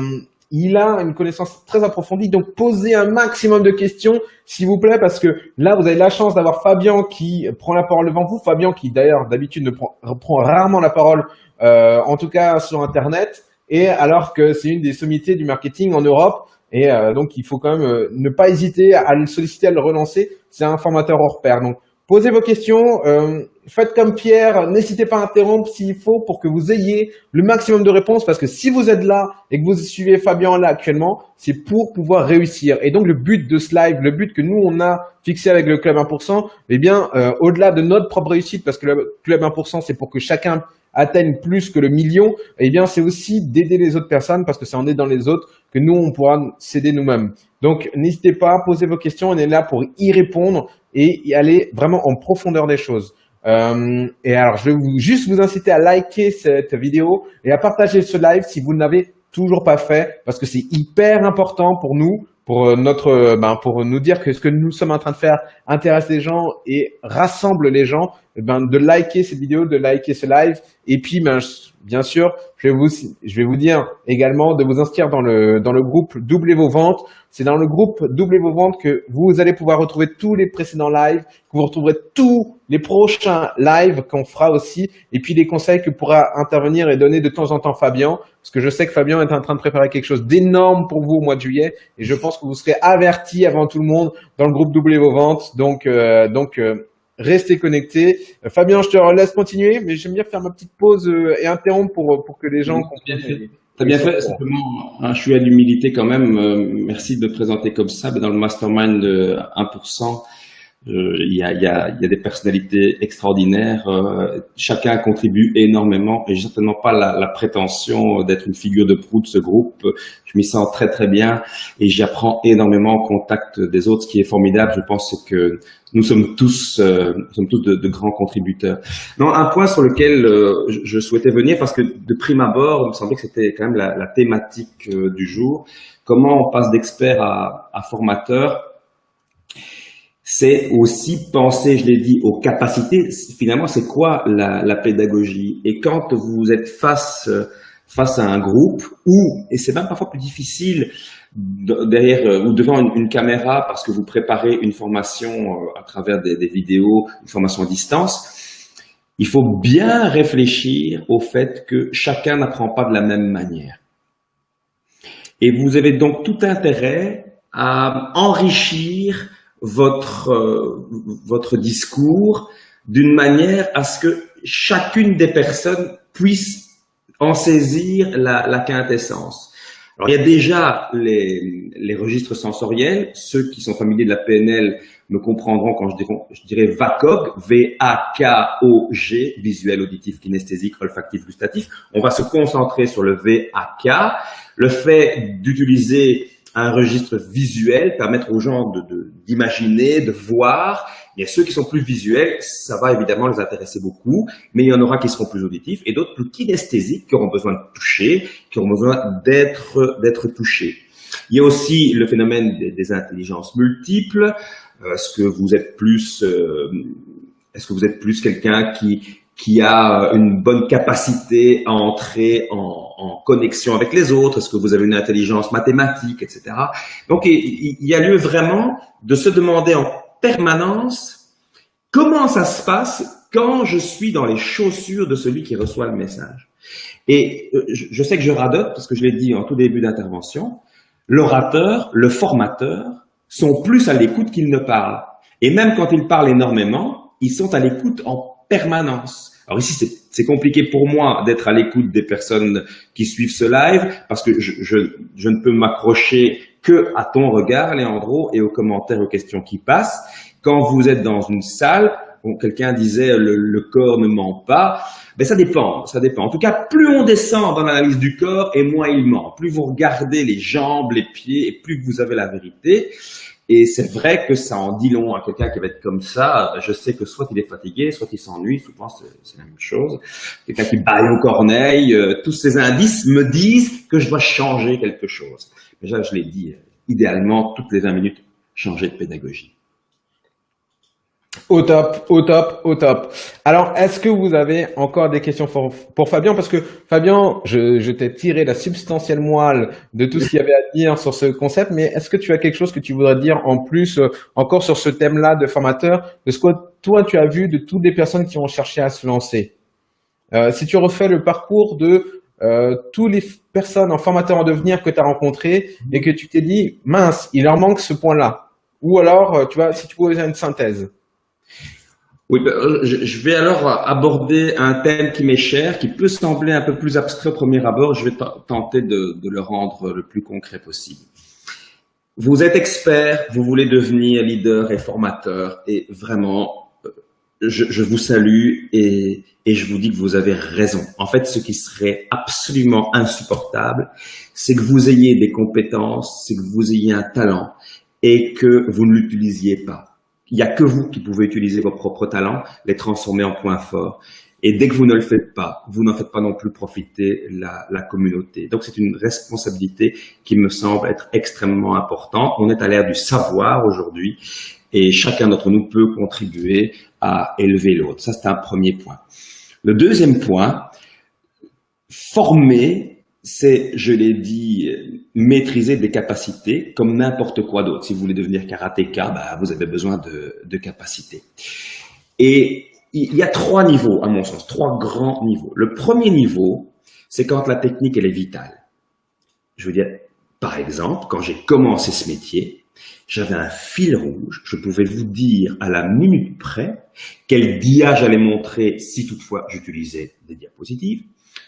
il a une connaissance très approfondie. Donc, posez un maximum de questions, s'il vous plaît, parce que là, vous avez la chance d'avoir Fabien qui prend la parole devant vous. Fabien qui, d'ailleurs, d'habitude, ne prend, rarement la parole, euh, en tout cas sur Internet. Et alors que c'est une des sommités du marketing en Europe. Et euh, donc, il faut quand même euh, ne pas hésiter à le solliciter, à le relancer. C'est un formateur hors pair. Posez vos questions, euh, faites comme Pierre, n'hésitez pas à interrompre s'il faut pour que vous ayez le maximum de réponses parce que si vous êtes là et que vous suivez Fabien là actuellement, c'est pour pouvoir réussir. Et donc le but de ce live, le but que nous on a fixé avec le Club 1%, eh bien euh, au-delà de notre propre réussite parce que le Club 1% c'est pour que chacun atteigne plus que le million, eh bien c'est aussi d'aider les autres personnes parce que c'est en aidant les autres que nous on pourra s'aider nous-mêmes. Donc n'hésitez pas à poser vos questions, on est là pour y répondre et y aller vraiment en profondeur des choses. Euh, et alors, je vais juste vous inciter à liker cette vidéo et à partager ce live si vous ne l'avez toujours pas fait, parce que c'est hyper important pour nous, pour euh, notre, euh, ben, pour nous dire que ce que nous sommes en train de faire intéresse les gens et rassemble les gens. Eh ben, de liker cette vidéo, de liker ce live, et puis ben, bien sûr, je vais vous, je vais vous dire également de vous inscrire dans le, dans le groupe Doublez vos ventes. C'est dans le groupe Doublez vos ventes que vous allez pouvoir retrouver tous les précédents lives, que vous retrouverez tous les prochains lives qu'on fera aussi, et puis les conseils que pourra intervenir et donner de temps en temps Fabien, parce que je sais que Fabien est en train de préparer quelque chose d'énorme pour vous au mois de juillet, et je pense que vous serez avertis avant tout le monde dans le groupe Doublez vos ventes. Donc, euh, donc euh, Restez connectés. Euh, Fabien, je te laisse continuer, mais j'aime bien faire ma petite pause euh, et interrompre pour, pour que les gens comprennent. T'as bien fait. Simplement, un chouette d'humilité quand même. Euh, merci de me présenter comme ça. Mais dans le mastermind de 1%, il y, a, y, a, y, a, des personnalités extraordinaires. chacun contribue énormément et j'ai certainement pas la, la prétention d'être une figure de proue de ce groupe. Je m'y sens très très bien et j'apprends énormément au contact des autres. Ce qui est formidable, je pense, que nous sommes tous, euh, nous sommes tous de, de, grands contributeurs. Non, un point sur lequel euh, je, souhaitais venir, parce que de prime abord, il me semblait que c'était quand même la, la thématique euh, du jour. Comment on passe d'expert à, à formateur c'est aussi penser, je l'ai dit, aux capacités. Finalement, c'est quoi la, pédagogie? Et quand vous êtes face face à un groupe, ou et c'est même parfois plus difficile derrière euh, ou devant une, caméra parce que vous préparez une formation euh, à travers des, des, vidéos, une formation à distance, il faut bien réfléchir au fait que chacun n'apprend pas de la même manière. Et vous avez donc tout intérêt à enrichir votre, euh, votre discours d'une manière à ce que chacune des personnes puisse en saisir la, la quintessence. Alors, il y a déjà les, les, registres sensoriels. Ceux qui sont familiers de la PNL me comprendront quand je dirais, je dirais VACOG, V-A-K-O-G, visuel, auditif, kinesthésique, olfactif, gustatif. On va se concentrer sur le V-A-K. Le fait d'utiliser un registre visuel, permettre aux gens d'imaginer, de, de voir. Il y a ceux qui sont plus visuels, ça va évidemment les intéresser beaucoup, mais il y en aura qui seront plus auditifs et d'autres plus kinesthésiques, qui auront besoin de toucher, qui auront besoin d'être d'être touchés. Il y a aussi le phénomène des, intelligences multiples. Euh, est-ce que vous êtes plus, euh, est-ce que vous êtes plus quelqu'un qui qui a une bonne capacité à entrer en, en connexion avec les autres Est-ce que vous avez une intelligence mathématique, etc. Donc, il, y a lieu vraiment de se demander en permanence comment ça se passe quand je suis dans les chaussures de celui qui reçoit le message. Et euh, je sais que je radote parce que je l'ai dit en tout début d'intervention, l'orateur, le formateur sont plus à l'écoute qu'ils ne parlent. Et même quand ils parlent énormément, ils sont à l'écoute en permanence. Alors ici, c'est compliqué pour moi d'être à l'écoute des personnes qui suivent ce live parce que je, je, je ne peux m'accrocher que à ton regard, Léandro, et aux commentaires, aux questions qui passent. Quand vous êtes dans une salle, quelqu'un disait le, le, corps ne ment pas, ben ça dépend, ça dépend. En tout cas, plus on descend dans l'analyse du corps et moins il ment. Plus vous regardez les jambes, les pieds, et plus vous avez la vérité. Et c'est vrai que ça en dit long à quelqu'un qui va être comme ça. Je sais que soit il est fatigué, soit il s'ennuie, souvent c'est la même chose. Quelqu'un qui baille au corneille, euh, tous ces indices me disent que je dois changer quelque chose. Déjà, je l'ai dit, euh, idéalement, toutes les 20 minutes, changer de pédagogie. Au top, au top, au top. Alors, est-ce que vous avez encore des questions pour, Fabien? Parce que Fabien, je, je t'ai tiré la substantielle moelle de tout ce qu'il y avait à dire sur ce concept, mais est-ce que tu as quelque chose que tu voudrais dire en plus, euh, encore sur ce thème-là de formateur, de ce que toi tu as vu de toutes les personnes qui ont cherché à se lancer? Euh, Si tu refais le parcours de euh, toutes les personnes en formateur en devenir que tu as rencontrées et que tu t'es dit, mince, il leur manque ce point-là. Ou alors, euh, tu vois, si tu pouvais faire une synthèse. Oui, ben, euh, je vais alors aborder un thème qui m'est cher, qui peut sembler un peu plus abstrait au premier abord. Je vais tenter de, le rendre le plus concret possible. Vous êtes expert, vous voulez devenir leader et formateur, et vraiment, euh, je, vous salue et, et je vous dis que vous avez raison. En fait, ce qui serait absolument insupportable, c'est que vous ayez des compétences, c'est que vous ayez un talent et que vous ne l'utilisiez pas il n'y a que vous qui pouvez utiliser vos propres talents, les transformer en points forts. Et dès que vous ne le faites pas, vous n'en faites pas non plus profiter la, la communauté. Donc c'est une responsabilité qui me semble être extrêmement importante. On est à l'ère du savoir aujourd'hui et chacun d'entre nous peut contribuer à élever l'autre. Ça, c'est un premier point. Le deuxième point, former c'est, je l'ai dit, maîtriser des capacités comme n'importe quoi d'autre. Si vous voulez devenir karatéka, bah, vous avez besoin de, de capacités. Et il y a trois niveaux, à mon sens, trois grands niveaux. Le premier niveau, c'est quand la technique, elle est vitale. Je veux dire, par exemple, quand j'ai commencé ce métier, j'avais un fil rouge. Je pouvais vous dire à la minute près quel dia j'allais montrer si toutefois j'utilisais des diapositives,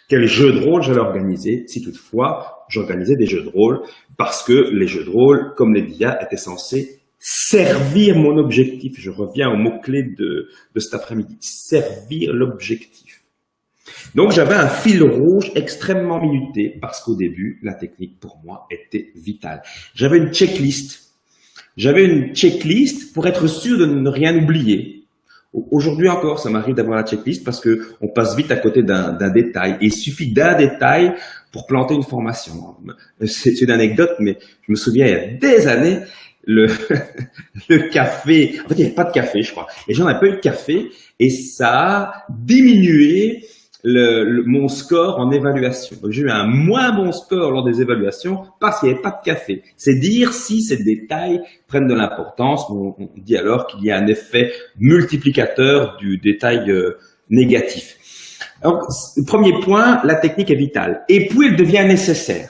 quel jeu de rôle j'allais organiser, si toutefois j'organisais des jeux de rôle, parce que les jeux de rôle, comme les DIA, étaient censés servir mon objectif. Je reviens au mot-clé de, de cet après-midi, servir l'objectif. Donc j'avais un fil rouge extrêmement minuté, parce qu'au début, la technique pour moi était vitale. J'avais une checklist. J'avais une checklist pour être sûr de ne rien oublier. Aujourd'hui encore, ça m'arrive d'avoir la checklist parce que on passe vite à côté d'un détail. il suffit d'un détail pour planter une formation. C'est une anecdote, mais je me souviens il y a des années, le, le café, en fait il n'y avait pas de café, je crois. Les gens n'avaient pas eu de café et ça a diminué le, mon score en évaluation. J'ai eu un moins bon score lors des évaluations parce qu'il n'y avait pas de café. C'est dire si ces détails prennent de l'importance. On, dit alors qu'il y a un effet multiplicateur du détail euh, négatif. Donc, premier point, la technique est vitale. Et puis, elle devient nécessaire.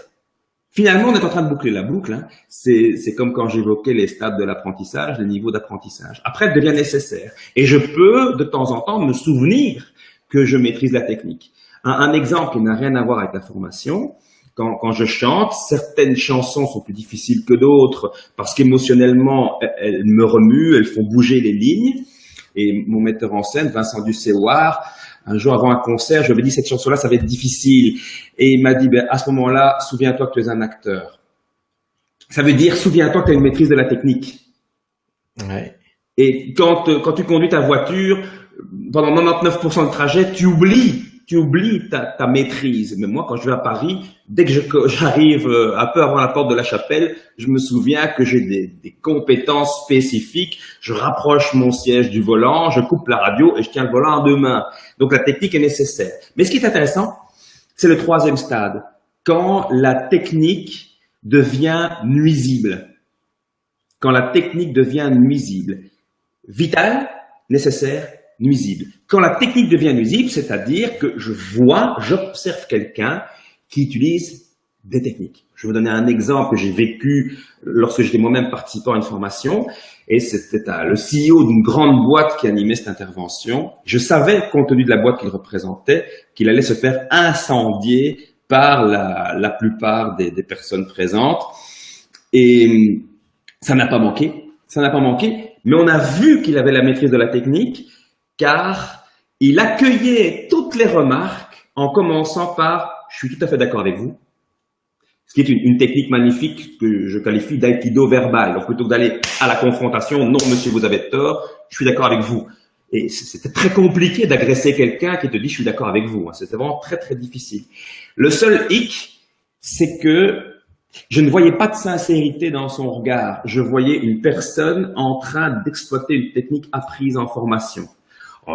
Finalement, on est en train de boucler la boucle. Hein. C'est comme quand j'évoquais les stades de l'apprentissage, les niveaux d'apprentissage. Après, elle devient nécessaire. Et je peux, de temps en temps, me souvenir que je maîtrise la technique. Un, exemple qui n'a rien à voir avec la formation, quand, quand, je chante, certaines chansons sont plus difficiles que d'autres parce qu'émotionnellement, elles, me remuent, elles font bouger les lignes. Et mon metteur en scène, Vincent Ducéoir, un jour avant un concert, je lui ai dit cette chanson-là, ça va être difficile. Et il m'a dit, ben, à ce moment-là, souviens-toi que tu es un acteur. Ça veut dire, souviens-toi que tu as une maîtrise de la technique. Ouais. Et quand, quand tu conduis ta voiture, pendant 99% du trajet, tu oublies, tu oublies ta, maîtrise. Mais moi, quand je vais à Paris, dès que j'arrive euh, un peu avant la porte de la chapelle, je me souviens que j'ai des, des, compétences spécifiques. Je rapproche mon siège du volant, je coupe la radio et je tiens le volant en deux mains. Donc la technique est nécessaire. Mais ce qui est intéressant, c'est le troisième stade. Quand la technique devient nuisible. Quand la technique devient nuisible. Vital, nécessaire, nuisible. Quand la technique devient nuisible, c'est-à-dire que je vois, j'observe quelqu'un qui utilise des techniques. Je vais vous donner un exemple que j'ai vécu lorsque j'étais moi-même participant à une formation, et c'était le CEO d'une grande boîte qui animait cette intervention. Je savais, compte tenu de la boîte qu'il représentait, qu'il allait se faire incendier par la, plupart des, des personnes présentes. Et ça n'a pas manqué, ça n'a pas manqué, mais on a vu qu'il avait la maîtrise de la technique, car il accueillait toutes les remarques en commençant par « je suis tout à fait d'accord avec vous », ce qui est une, technique magnifique que je qualifie d'aïkido verbal. Donc plutôt que d'aller à la confrontation, non monsieur vous avez tort, je suis d'accord avec vous. Et c'était très compliqué d'agresser quelqu'un qui te dit je suis d'accord avec vous. C'était vraiment très très difficile. Le seul hic, c'est que je ne voyais pas de sincérité dans son regard. Je voyais une personne en train d'exploiter une technique apprise en formation.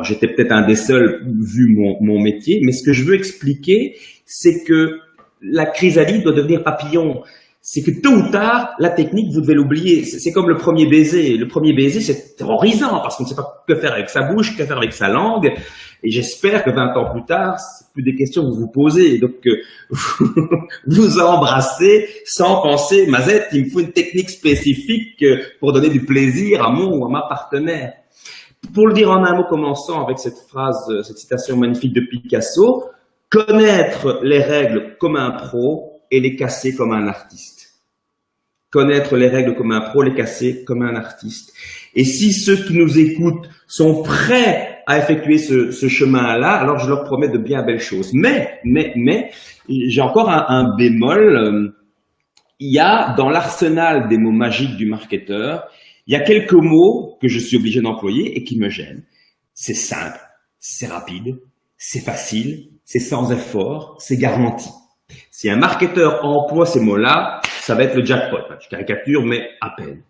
J'étais peut-être un des seuls vu mon, mon métier, mais ce que je veux expliquer, c'est que la chrysalide doit devenir papillon. C'est que tôt ou tard, la technique, vous devez l'oublier. C'est comme le premier baiser. Le premier baiser, c'est terrorisant parce qu'on ne sait pas que faire avec sa bouche, que faire avec sa langue. Et j'espère que 20 ans plus tard, c'est plus des questions que vous vous posez. Donc, euh, vous embrassez sans penser, Mazette, il me faut une technique spécifique euh, pour donner du plaisir à mon ou à ma partenaire. Pour le dire en un mot, commençant avec cette phrase, euh, cette citation magnifique de Picasso, connaître les règles comme un pro et les casser comme un artiste. Connaître les règles comme un pro, les casser comme un artiste. Et si ceux qui nous écoutent sont prêts à effectuer ce, chemin-là, alors je leur promets de bien belles choses. Mais, mais, mais, j'ai encore un, un bémol. Euh, il y a dans l'arsenal des mots magiques du marketeur, il y a quelques mots que je suis obligé d'employer et qui me gênent. C'est simple, c'est rapide, c'est facile, c'est sans effort, c'est garanti. Si un marketeur emploie ces mots-là, ça va être le jackpot. Je caricature, mais à peine.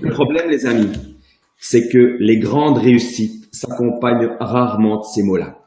Le problème, les amis, c'est que les grandes réussites s'accompagnent rarement de ces mots-là.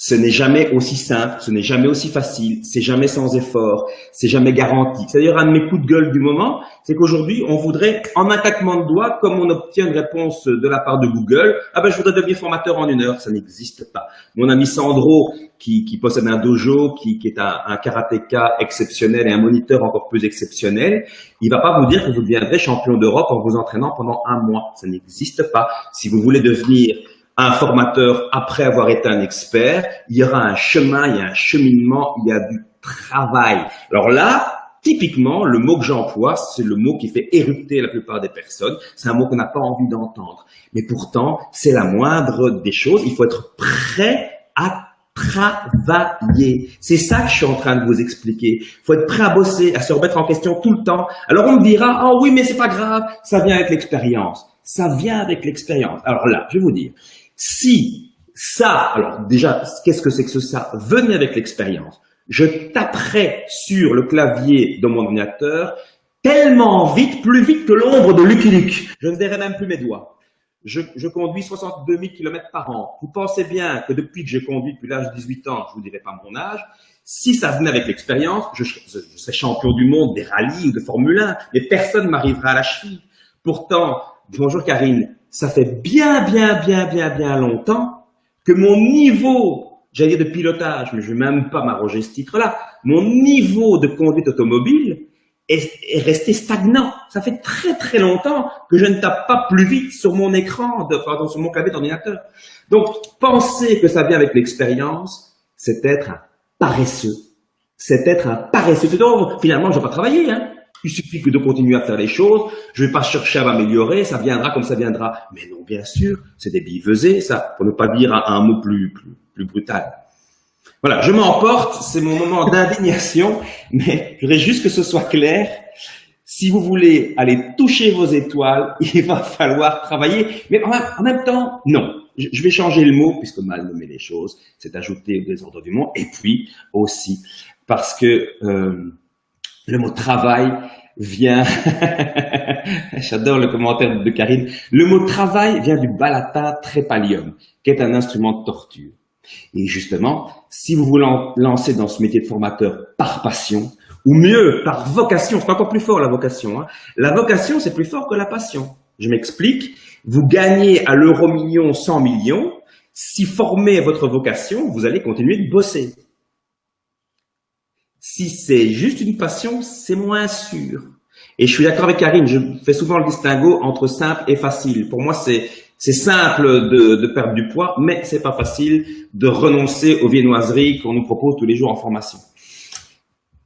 Ce n'est jamais aussi simple, ce n'est jamais aussi facile, c'est jamais sans effort, c'est jamais garanti. C'est d'ailleurs un de mes coups de gueule du moment, c'est qu'aujourd'hui, on voudrait, en un claquement de doigts, comme on obtient une réponse de la part de Google, ah ben je voudrais devenir formateur en une heure, ça n'existe pas. Mon ami Sandro, qui, qui possède un dojo, qui, qui est un, un karatéka exceptionnel et un moniteur encore plus exceptionnel, il va pas vous dire que vous deviendrez champion d'Europe en vous entraînant pendant un mois. Ça n'existe pas. Si vous voulez devenir un formateur après avoir été un expert, il y aura un chemin, il y a un cheminement, il y a du travail. Alors là, typiquement, le mot que j'emploie, c'est le mot qui fait érupter la plupart des personnes. C'est un mot qu'on n'a pas envie d'entendre. Mais pourtant, c'est la moindre des choses. Il faut être prêt à travailler. C'est ça que je suis en train de vous expliquer. Il faut être prêt à bosser, à se remettre en question tout le temps. Alors on me dira, oh oui, mais c'est pas grave, ça vient avec l'expérience. Ça vient avec l'expérience. Alors là, je vais vous dire, si ça, alors déjà, qu'est-ce que c'est que ce ça? Venez avec l'expérience. Je taperai sur le clavier de mon ordinateur tellement vite, plus vite que l'ombre de Lucky Luke. Je ne verrai même plus mes doigts. Je, je, conduis 62 000 km par an. Vous pensez bien que depuis que j'ai conduit depuis l'âge de 18 ans, je vous dirai pas mon âge, si ça venait avec l'expérience, je, je, serais champion du monde des rallyes ou de Formule 1, mais personne m'arrivera à la cheville. Pourtant, bonjour Karine, ça fait bien, bien, bien, bien, bien longtemps que mon niveau, j'allais dire de pilotage, mais je vais même pas m'arroger ce titre-là, mon niveau de conduite automobile est, est, resté stagnant. Ça fait très très longtemps que je ne tape pas plus vite sur mon écran, de, pardon, sur mon clavier d'ordinateur. Donc, penser que ça vient avec l'expérience, c'est être un paresseux. C'est être un paresseux. Finalement, je vais pas travailler. Hein. Il suffit que de continuer à faire les choses. Je vais pas chercher à m'améliorer. Ça viendra comme ça viendra. Mais non, bien sûr, c'est des billevesées, ça, pour ne pas dire un, mot plus, plus, plus brutal. Voilà, je m'emporte, c'est mon moment d'indignation, mais je voudrais juste que ce soit clair. Si vous voulez aller toucher vos étoiles, il va falloir travailler, mais en même, temps, non. Je vais changer le mot, puisque mal nommer les choses, c'est ajouter au désordre du monde, et puis aussi parce que euh, le mot travail vient, j'adore le commentaire de Karine, le mot travail vient du bas latin trépalium, qui est un instrument de torture. Et justement, si vous vous lancez dans ce métier de formateur par passion, ou mieux, par vocation, c'est encore plus fort la vocation. Hein. La vocation, c'est plus fort que la passion. Je m'explique. Vous gagnez à l'euro million 100 millions. Si formez votre vocation, vous allez continuer de bosser. Si c'est juste une passion, c'est moins sûr. Et je suis d'accord avec Karine, je fais souvent le distinguo entre simple et facile. Pour moi, c'est c'est simple de, de, perdre du poids, mais c'est pas facile de renoncer aux viennoiseries qu'on nous propose tous les jours en formation.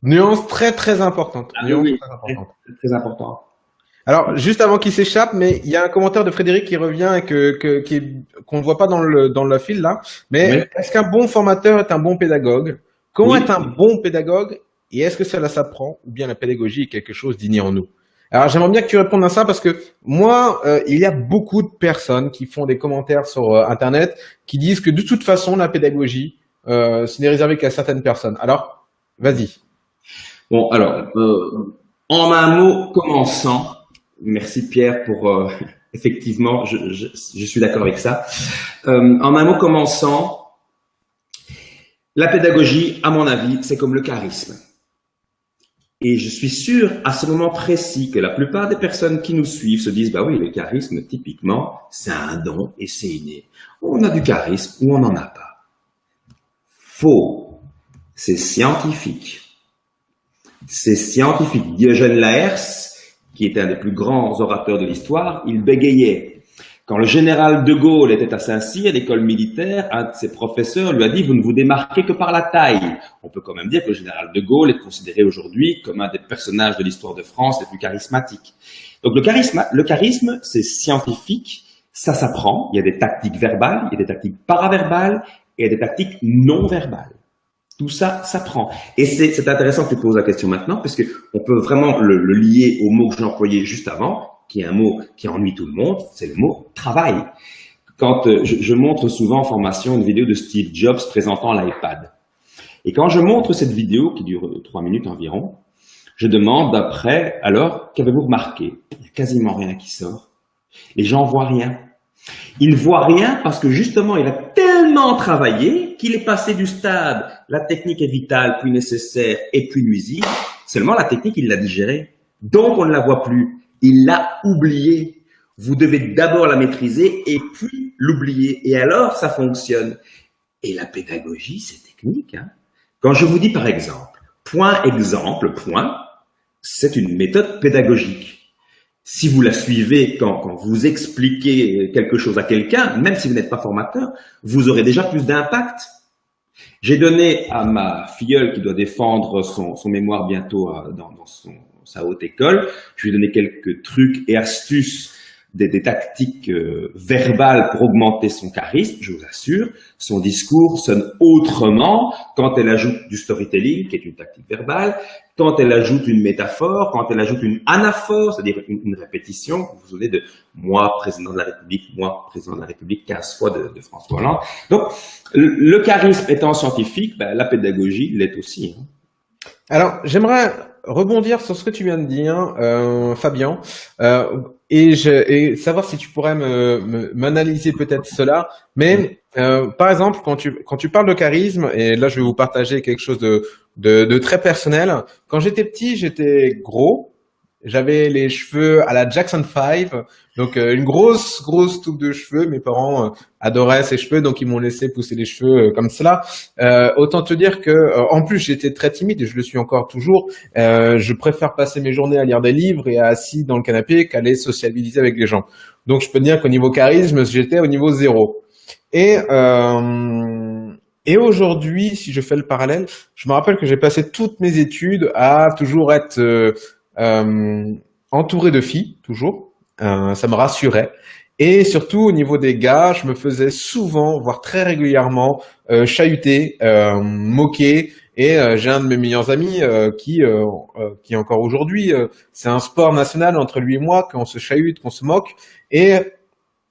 Nuance très très importante. Ah, oui, très, importante. Très, important. Alors, juste avant qu'il s'échappe, mais il y a un commentaire de Frédéric qui revient et que qu'on ne voit pas dans le dans le fil là. Mais est-ce qu'un bon formateur est un bon pédagogue? Comment est un bon pédagogue et est-ce que cela s'apprend ou bien la pédagogie est quelque chose d'inné en nous? Alors j'aimerais bien que tu répondes à ça parce que moi, euh, il y a beaucoup de personnes qui font des commentaires sur euh, Internet qui disent que de toute façon, la pédagogie, euh, ce n'est réservé qu'à certaines personnes. Alors, vas-y. Bon, alors, euh, en un mot commençant, merci Pierre pour, effectivement, je, je, je suis d'accord avec ça. en un mot commençant, la pédagogie, à mon avis, c'est comme le charisme. Et je suis sûr à ce moment précis que la plupart des personnes qui nous suivent se disent, bah oui, le charisme, typiquement, c'est un don et c'est inné. On a du charisme ou on n'en a pas. Faux. C'est scientifique. C'est scientifique. Diogène Laërce, qui était un des plus grands orateurs de l'histoire, il bégayait. Quand le général de Gaulle était à Saint-Cyr, l'école militaire, un de ses professeurs lui a dit « Vous ne vous démarquez que par la taille ». On peut quand même dire que le général de Gaulle est considéré aujourd'hui comme un des personnages de l'histoire de France les plus charismatiques. Donc le charisme, le charisme c'est scientifique, ça s'apprend, il y a des tactiques verbales, il y a des tactiques paraverbales, et il y a des tactiques non verbales. Tout ça s'apprend. Et c'est intéressant que tu poses la question maintenant, parce on peut vraiment le, le lier au mot que j'ai employé juste avant, qui est un mot qui ennuie tout le monde, c'est le mot travail. Quand euh, je, montre souvent en formation une vidéo de Steve Jobs présentant l'iPad. Et quand je montre cette vidéo, qui dure trois minutes environ, je demande après, alors, qu'avez-vous remarqué? Il n'y a quasiment rien qui sort. Les gens voient rien. Ils ne voient rien parce que justement, il a tellement travaillé qu'il est passé du stade, la technique est vitale, puis nécessaire et puis nuisible. Seulement, la technique, il l'a digérée. Donc, on ne la voit plus il l'a oublié. Vous devez d'abord la maîtriser et puis l'oublier. Et alors, ça fonctionne. Et la pédagogie, c'est technique. Hein. Quand je vous dis par exemple, point exemple, point, c'est une méthode pédagogique. Si vous la suivez quand, vous expliquez quelque chose à quelqu'un, même si vous n'êtes pas formateur, vous aurez déjà plus d'impact. J'ai donné à ma filleule qui doit défendre son, mémoire bientôt euh, dans son, sa haute école. Je lui ai donné quelques trucs et astuces, des, tactiques euh, verbales pour augmenter son charisme, je vous assure. Son discours sonne autrement quand elle ajoute du storytelling, qui est une tactique verbale, quand elle ajoute une métaphore, quand elle ajoute une anaphore, c'est-à-dire une, répétition. Vous vous souvenez de moi, président de la République, moi, président de la République, 15 fois de, François Hollande. Donc, le, charisme étant scientifique, ben, la pédagogie l'est aussi. Hein. Alors, j'aimerais rebondir sur ce que tu viens de dire, euh, Fabien, euh, et, je, et savoir si tu pourrais m'analyser peut-être cela. Mais euh, par exemple, quand tu quand tu parles de charisme, et là je vais vous partager quelque chose de de, de très personnel. Quand j'étais petit, j'étais gros, j'avais les cheveux à la Jackson 5, donc euh, une grosse, grosse toupe de cheveux. Mes parents euh, adoraient ces cheveux, donc ils m'ont laissé pousser les cheveux euh, comme cela. autant te dire que, en plus, j'étais très timide et je le suis encore toujours. je préfère passer mes journées à lire des livres et à assis dans le canapé qu'aller sociabiliser avec les gens. Donc je peux dire qu'au niveau charisme, j'étais au niveau zéro. Et Et aujourd'hui, si je fais le parallèle, je me rappelle que j'ai passé toutes mes études à toujours être euh, euh, entouré de filles, toujours. Euh, ça me rassurait. Et surtout au niveau des gars, je me faisais souvent, voire très régulièrement, euh, chahuter, euh, moquer. Et euh, j'ai un de mes meilleurs amis euh, qui, euh, euh, qui encore aujourd'hui, euh, c'est un sport national entre lui et moi, qu'on se chahute, qu'on se moque. Et,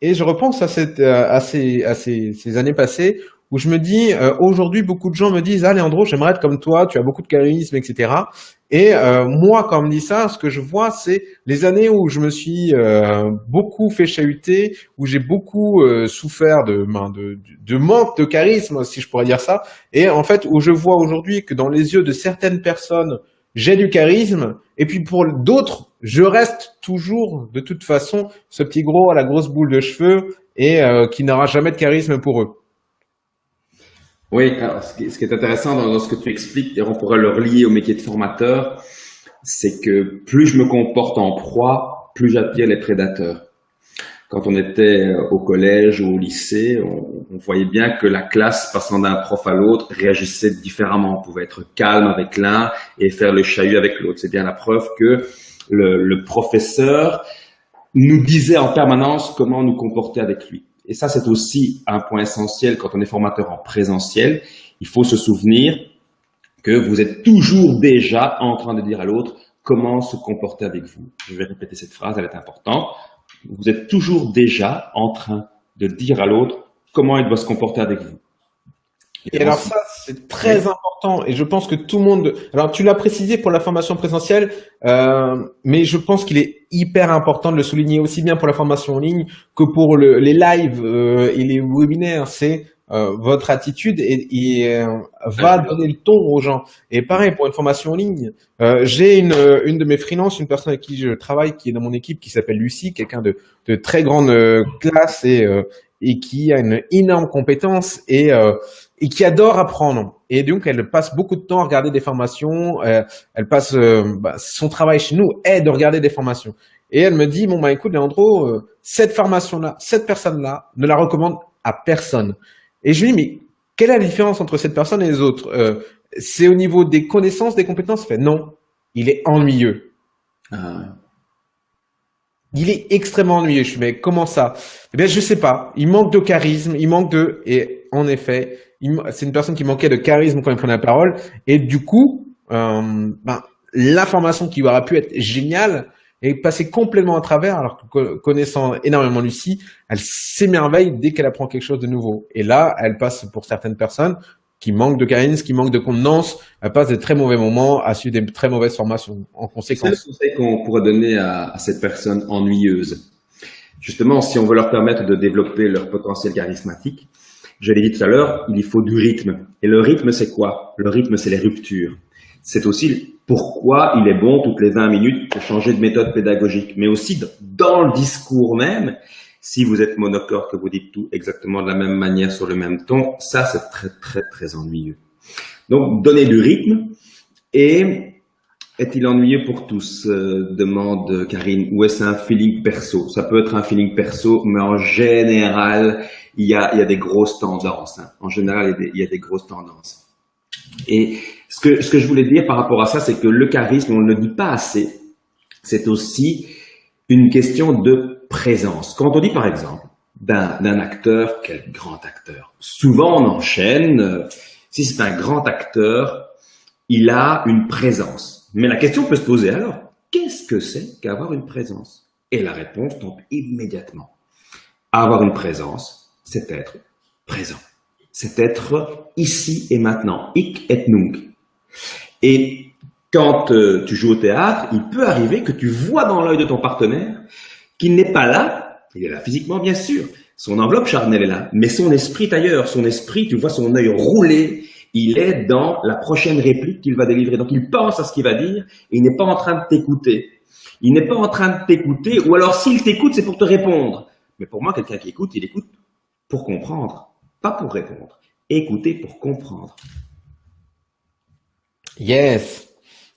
et je repense à, cette, à, ces, à ces, ces années passées où je me dis, euh, aujourd'hui, beaucoup de gens me disent, ah, Leandro, j'aimerais être comme toi, tu as beaucoup de charisme, etc. Et euh, moi, quand on me dit ça, ce que je vois, c'est les années où je me suis euh, beaucoup fait chahuter, où j'ai beaucoup euh, souffert de, ben, de, de manque de charisme, si je pourrais dire ça, et en fait, où je vois aujourd'hui que dans les yeux de certaines personnes, j'ai du charisme, et puis pour d'autres, je reste toujours, de toute façon, ce petit gros à la grosse boule de cheveux, et euh, qui n'aura jamais de charisme pour eux. Oui, alors, ce, qui, est intéressant dans, ce que tu expliques, et on pourrait le relier au métier de formateur, c'est que plus je me comporte en proie, plus j'attire les prédateurs. Quand on était au collège ou au lycée, on, voyait bien que la classe, passant d'un prof à l'autre, réagissait différemment. On pouvait être calme avec l'un et faire le chahut avec l'autre. C'est bien la preuve que le professeur nous disait en permanence comment nous comporter avec lui. Et ça, c'est aussi un point essentiel quand on est formateur en présentiel. Il faut se souvenir que vous êtes toujours déjà en train de dire à l'autre comment se comporter avec vous. Je vais répéter cette phrase, elle est importante. Vous êtes toujours déjà en train de dire à l'autre comment il doit se comporter avec vous. Et, et alors ça, c'est très oui. important. Et je pense que tout le monde. Alors tu l'as précisé pour la formation présentielle, euh, mais je pense qu'il est hyper important de le souligner aussi bien pour la formation en ligne que pour le, les lives euh, et les webinaires. C'est euh, votre attitude et, et euh, va donner le ton aux gens. Et pareil pour une formation en ligne. Euh, j'ai une, une de mes freelances, une personne avec qui je travaille, qui est dans mon équipe, qui s'appelle Lucie, quelqu'un de, de très grande classe et et qui a une énorme compétence et, euh, et qui adore apprendre. Et donc, elle passe beaucoup de temps à regarder des formations. Euh, elle passe euh, bah, son travail chez nous est de regarder des formations. Et elle me dit bon bah écoute Leandro, euh, cette formation-là, cette personne-là, ne la recommande à personne. Et je lui dis mais quelle est la différence entre cette personne et les autres euh, C'est au niveau des connaissances, des compétences? Fait non, il est ennuyeux. Ah. Il est extrêmement ennuyeux. Je suis, mais comment ça? Eh bien, je sais pas. Il manque de charisme, il manque de, et en effet, c'est une personne qui manquait de charisme quand il prenait la parole. Et du coup, euh, ben, l'information qui aurait pu être géniale est passée complètement à travers, alors que connaissant énormément Lucie, elle s'émerveille dès qu'elle apprend quelque chose de nouveau. Et là, elle passe pour certaines personnes qui manquent de charisme, qui manquent de contenance, passe de très mauvais moments à suivre des très mauvaises formations en conséquence. C'est le conseil qu'on pourrait donner à, à, cette personne ennuyeuse. Justement, si on veut leur permettre de développer leur potentiel charismatique, je l'ai dit tout à l'heure, il faut du rythme. Et le rythme, c'est quoi? Le rythme, c'est les ruptures. C'est aussi pourquoi il est bon toutes les 20 minutes de changer de méthode pédagogique, mais aussi dans le discours même, si vous êtes monocorde, que vous dites tout exactement de la même manière sur le même ton, ça c'est très très très ennuyeux. Donc donner du rythme et est-il ennuyeux pour tous euh, demande Karine. Ou est-ce un feeling perso? Ça peut être un feeling perso, mais en général, il y a, il y a des grosses tendances. Hein. En général, il y, a des, il y, a des, grosses tendances. Et ce que, ce que je voulais dire par rapport à ça, c'est que le charisme, on ne le dit pas assez, c'est aussi une question de présence. Quand on dit par exemple d'un acteur, quel grand acteur? Souvent on enchaîne, euh, si c'est un grand acteur, il a une présence. Mais la question peut se poser alors, qu'est-ce que c'est qu'avoir une présence? Et la réponse tombe immédiatement. Avoir une présence, c'est être présent. C'est être ici et maintenant. Ik et nunc. Et quand euh, tu joues au théâtre, il peut arriver que tu vois dans l'œil de ton partenaire qu'il n'est pas là, il est là physiquement bien sûr, son enveloppe charnelle est là, mais son esprit est ailleurs, son esprit, tu vois son œil rouler, il est dans la prochaine réplique qu'il va délivrer. Donc il pense à ce qu'il va dire il n'est pas en train de t'écouter. Il n'est pas en train de t'écouter, ou alors s'il t'écoute, c'est pour te répondre. Mais pour moi, quelqu'un qui écoute, il écoute pour comprendre, pas pour répondre. Écouter pour comprendre. Yes.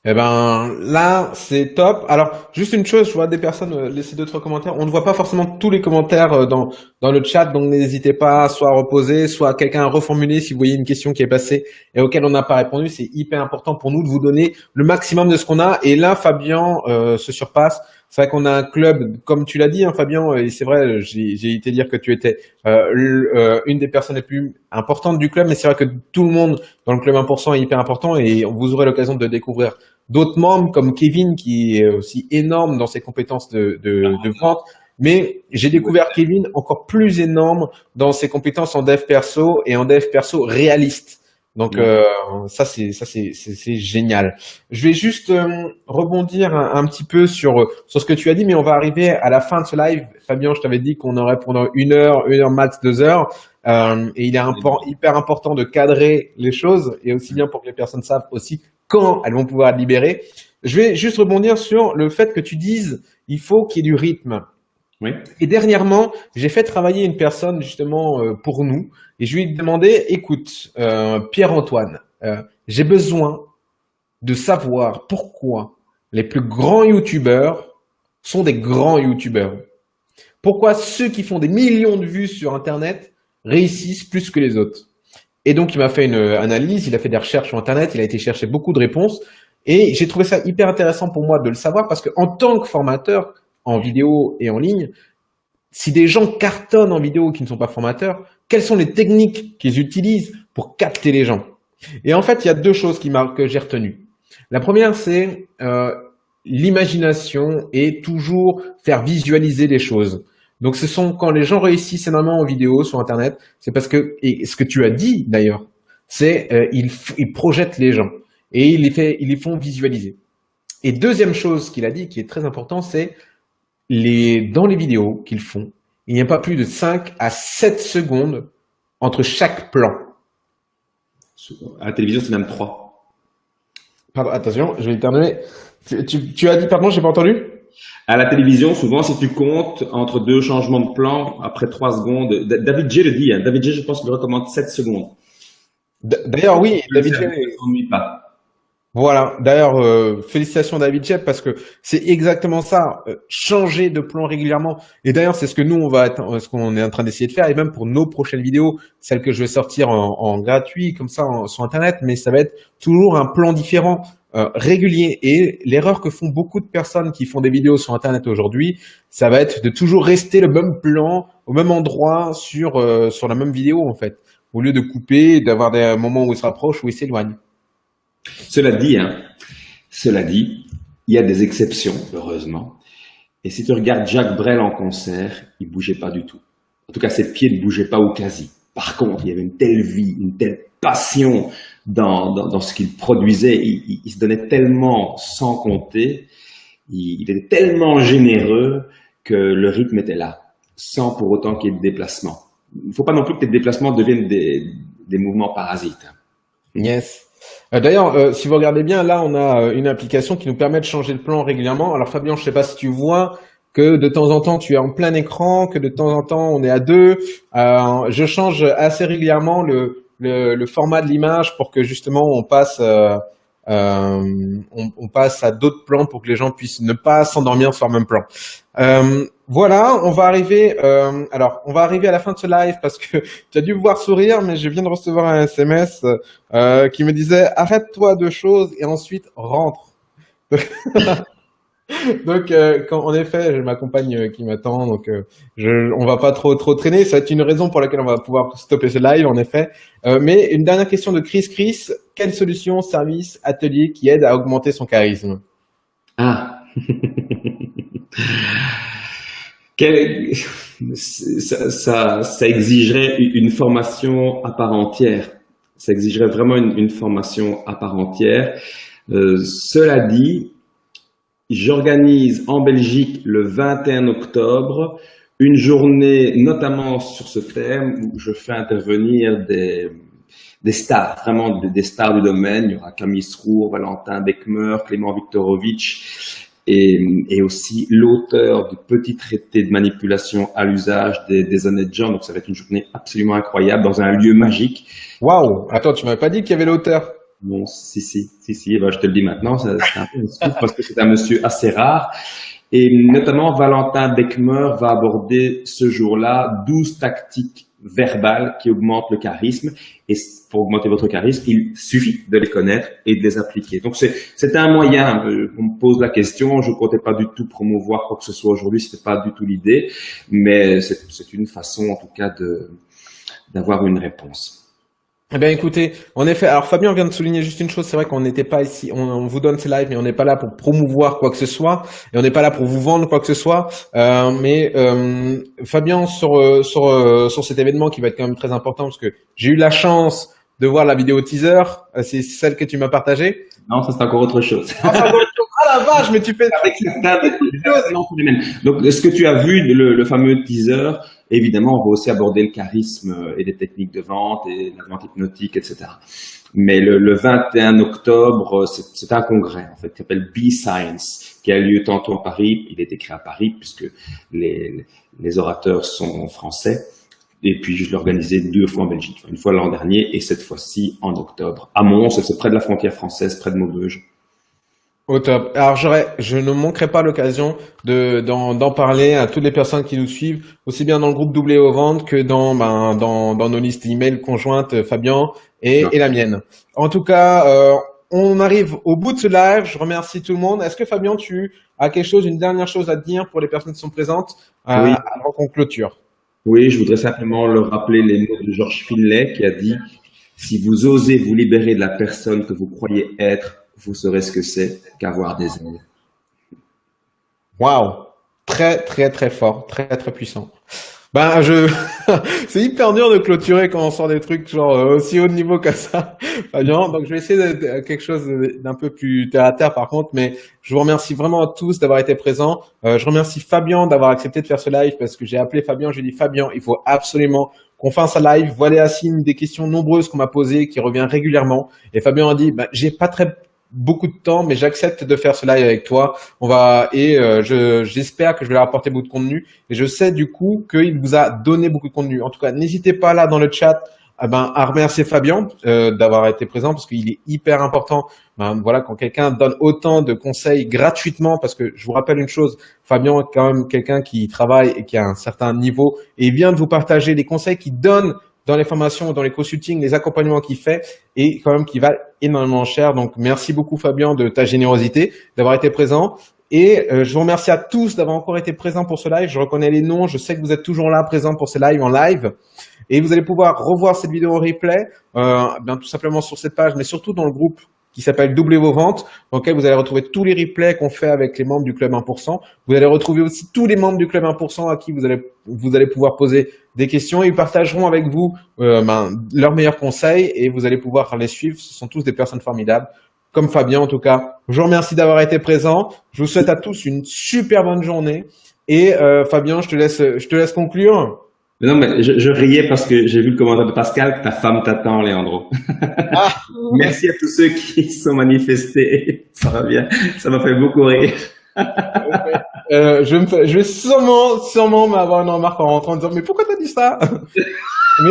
Eh ben là, c'est top. Alors, juste une chose, je vois des personnes euh, laisser d'autres commentaires. On ne voit pas forcément tous les commentaires euh, dans, dans le chat, donc n'hésitez pas soit à reposer, soit à quelqu'un à reformuler si vous voyez une question qui est passée et auquel on n'a pas répondu. C'est hyper important pour nous de vous donner le maximum de ce qu'on a. Et là, Fabien euh, se surpasse. C'est vrai qu'on a un club, comme tu l'as dit, hein, Fabien, et c'est vrai, j'ai été dire que tu étais euh, une des personnes les plus importantes du club, mais c'est vrai que tout le monde dans le club 1% est hyper important et vous aurez l'occasion de découvrir d'autres membres comme Kevin qui est aussi énorme dans ses compétences de, de, de vente. Mais j'ai découvert Kevin encore plus énorme dans ses compétences en dev perso et en dev perso réaliste. Donc euh, ça c'est ça c'est c'est génial. Je vais juste euh, rebondir un, petit peu sur sur ce que tu as dit, mais on va arriver à la fin de ce live. Fabien, je t'avais dit qu'on aurait pendant une heure, une heure max, deux heures, euh, et il est hyper important de cadrer les choses et aussi bien pour que les personnes savent aussi quand elles vont pouvoir être libérées. Je vais juste rebondir sur le fait que tu dises il faut qu'il y ait du rythme. Oui. Et dernièrement, j'ai fait travailler une personne justement euh, pour nous et je lui ai demandé, écoute, euh, Pierre-Antoine, euh, j'ai besoin de savoir pourquoi les plus grands youtubeurs sont des grands youtubeurs. Pourquoi ceux qui font des millions de vues sur Internet réussissent plus que les autres. Et donc, il m'a fait une analyse, il a fait des recherches sur Internet, il a été chercher beaucoup de réponses. Et j'ai trouvé ça hyper intéressant pour moi de le savoir parce que en tant que formateur, en vidéo et en ligne, si des gens cartonnent en vidéo qui ne sont pas formateurs, quelles sont les techniques qu'ils utilisent pour capter les gens? Et en fait, il y a deux choses qui que j'ai retenues. La première, c'est euh, l'imagination et toujours faire visualiser les choses. Donc, ce sont quand les gens réussissent énormément en vidéo sur Internet, c'est parce que, et ce que tu as dit d'ailleurs, c'est euh, ils, ils, projettent les gens et ils les, fait, ils les font visualiser. Et deuxième chose qu'il a dit, qui est très important, c'est les, dans les vidéos qu'ils font, il n'y a pas plus de 5 à 7 secondes entre chaque plan. À la télévision, c'est même 3. Pardon, attention, je vais terminer. Tu, tu, tu as dit, pardon, j'ai pas entendu? À la télévision, souvent, si tu comptes entre deux changements de plan, après trois secondes, David J le dit, hein, David J, je pense qu'il recommande 7 secondes. D'ailleurs, oui, David J. Ne pas. Voilà. D'ailleurs, euh, félicitations David J parce que c'est exactement ça. Euh, changer de plan régulièrement. Et d'ailleurs, c'est ce que nous on va, ce qu'on est en train d'essayer de faire. Et même pour nos prochaines vidéos, celles que je vais sortir en, en gratuit comme ça sur Internet, mais ça va être toujours un plan différent. Euh, régulier. Et l'erreur que font beaucoup de personnes qui font des vidéos sur Internet aujourd'hui, ça va être de toujours rester le même plan, au même endroit sur, euh, sur la même vidéo en fait, au lieu de couper, d'avoir des moments où ils se rapprochent, où ils s'éloignent. Cela dit, hein, cela dit, il y a des exceptions, heureusement. Et si tu regardes Jacques Brel en concert, il bougeait pas du tout. En tout cas, ses pieds ne bougeaient pas au quasi. Par contre, il y avait une telle vie, une telle passion dans, dans, dans ce qu'il produisait. Il, il, se donnait tellement sans compter, il, il, était tellement généreux que le rythme était là, sans pour autant qu'il y ait de déplacement. Il ne faut pas non plus que tes déplacements deviennent des, des mouvements parasites. Yes. Euh, d'ailleurs, euh, si vous regardez bien, là, on a euh, une application qui nous permet de changer de plan régulièrement. Alors Fabien, je ne sais pas si tu vois que de temps en temps tu es en plein écran, que de temps en temps on est à deux. Euh, je change assez régulièrement le, le, format de l'image pour que justement on passe euh, euh, on, passe à d'autres plans pour que les gens puissent ne pas s'endormir sur le même plan. Euh, voilà, on va arriver. Alors, on va arriver à la fin de ce live parce que tu as dû voir sourire, mais je viens de recevoir un SMS qui me disait arrête-toi de choses et ensuite rentre. donc, euh, quand, en effet, j'ai ma compagne euh, qui m'attend, donc euh, je, on va pas trop trop traîner. Ça va être une raison pour laquelle on va pouvoir stopper ce live, en effet. Euh, mais une dernière question de Chris. Chris, quelle solution, service, atelier qui aide à augmenter son charisme? Ah. Ça, exigerait une formation à part entière. Ça exigerait vraiment une, formation à part entière. Cela dit, J'organise en Belgique le 21 octobre une journée notamment sur ce thème où je fais intervenir des, des stars, vraiment des, stars du domaine. Il y aura Camille Srour, Valentin Beckmer, Clément Viktorovitch et, et aussi l'auteur du petit traité de manipulation à l'usage des, des honnêtes gens. Donc ça va être une journée absolument incroyable dans un lieu magique. Waouh Attends, tu m'avais pas dit qu'il y avait l'auteur Non, si, si, si, si. Ben, je te le dis maintenant, c'est un peu parce que c'est un monsieur assez rare. Et notamment, Valentin Beckmer va aborder ce jour-là 12 tactiques verbales qui augmentent le charisme. Et pour augmenter votre charisme, il suffit de les connaître et de les appliquer. Donc, c'est un moyen. On me pose la question. Je ne comptais pas du tout promouvoir quoi que ce soit aujourd'hui. C'était pas du tout l'idée. Mais c'est une façon, en tout cas, d'avoir une réponse. Eh bien, écoutez, en effet, alors Fabien vient de souligner juste une chose, c'est vrai qu'on n'était pas ici, on, vous donne ces lives, mais on n'est pas là pour promouvoir quoi que ce soit, et on n'est pas là pour vous vendre quoi que ce soit. Euh, mais euh, Fabien, sur euh, sur euh, sur cet événement qui va être quand même très important, parce que j'ai eu la chance de voir la vidéo teaser, euh, c'est celle que tu m'as partagée. Non, ça c'est encore autre chose. Ah, vache, mais tu fais Donc, est-ce que tu as vu le, fameux teaser Évidemment, on va aussi aborder le charisme euh, et les techniques de vente et la vente hypnotique, etc. Mais le, le 21 octobre, euh, c'est un congrès en fait qui s'appelle B-Science, qui a lieu tantôt à Paris. Il est écrit à Paris puisque les, les orateurs sont français. Et puis, je l'ai organisé deux fois en Belgique, une fois l'an dernier et cette fois-ci en octobre. À Mons, c'est près de la frontière française, près de Maubeuge. Au top. Alors j'aurais, je ne manquerai pas l'occasion de d'en parler à toutes les personnes qui nous suivent, aussi bien dans le groupe Doublé aux ventes que dans ben, dans, dans nos listes email conjointes, euh, Fabien et, et la mienne. En tout cas, euh, on arrive au bout de ce live. Je remercie tout le monde. Est-ce que Fabien, tu as quelque chose, une dernière chose à dire pour les personnes qui sont présentes euh, oui. avant qu'on clôture? Oui, je voudrais simplement leur rappeler les mots de Georges Finlay qui a dit si vous osez vous libérer de la personne que vous croyez être vous saurez ce que c'est qu'avoir des ailes. Waouh, très très très fort, très très puissant. Ben je, c'est hyper dur de clôturer quand on sort des trucs genre euh, aussi haut de niveau que ça, Fabien. Donc je vais essayer de, quelque chose d'un peu plus terre à terre par contre, mais je vous remercie vraiment à tous d'avoir été présents. Euh, je remercie Fabien d'avoir accepté de faire ce live parce que j'ai appelé Fabien, j'ai dit Fabien, il faut absolument qu'on fasse un live. Voilà signe des questions nombreuses qu'on m'a posées, qui revient régulièrement. Et Fabien a dit, ben, j'ai pas très beaucoup de temps, mais j'accepte de faire ce live avec toi. On va et euh, je j'espère que je vais leur apporter beaucoup de contenu. Et je sais du coup qu'il vous a donné beaucoup de contenu. En tout cas, n'hésitez pas là dans le chat eh ben, à remercier Fabien euh, d'avoir été présent parce qu'il est hyper important. Ben, voilà, quand quelqu'un donne autant de conseils gratuitement, parce que je vous rappelle une chose, Fabien est quand même quelqu'un qui travaille et qui a un certain niveau et il vient de vous partager des conseils qu'il donne dans les formations, dans les consultings, les accompagnements qu'il fait et quand même qui valent énormément cher. Donc, merci beaucoup Fabien de ta générosité, d'avoir été présent. Et euh, je vous remercie à tous d'avoir encore été présents pour ce live. Je reconnais les noms, je sais que vous êtes toujours là présents pour ces lives en live. Et vous allez pouvoir revoir cette vidéo en replay, euh, bien tout simplement sur cette page, mais surtout dans le groupe qui s'appelle Doublez vos ventes, dans lequel vous allez retrouver tous les replays qu'on fait avec les membres du Club 1%. Vous allez retrouver aussi tous les membres du Club 1% à qui vous allez, vous allez pouvoir poser des questions. Ils partageront avec vous euh, ben, leurs meilleurs conseils et vous allez pouvoir les suivre. Ce sont tous des personnes formidables, comme Fabien en tout cas. Je vous remercie d'avoir été présent. Je vous souhaite à tous une super bonne journée. Et euh, Fabien, je te laisse, je te laisse conclure. Non, mais je, je riais parce que j'ai vu le commentaire de Pascal, ta femme t'attend, Léandro. Ah, Merci à tous ceux qui sont manifestés. Ça va bien. Ça m'a fait beaucoup rire. euh, je, me fais, je vais sûrement, sûrement m'avoir une remarque en rentrant en disant, mais pourquoi t'as dit ça? mais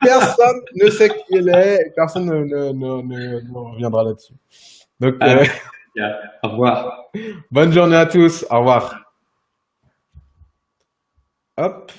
personne ne sait qui elle est, personne ne, ne, ne, ne reviendra là-dessus. Donc, ah, euh, au revoir. Bonne journée à tous. Au revoir. Hop.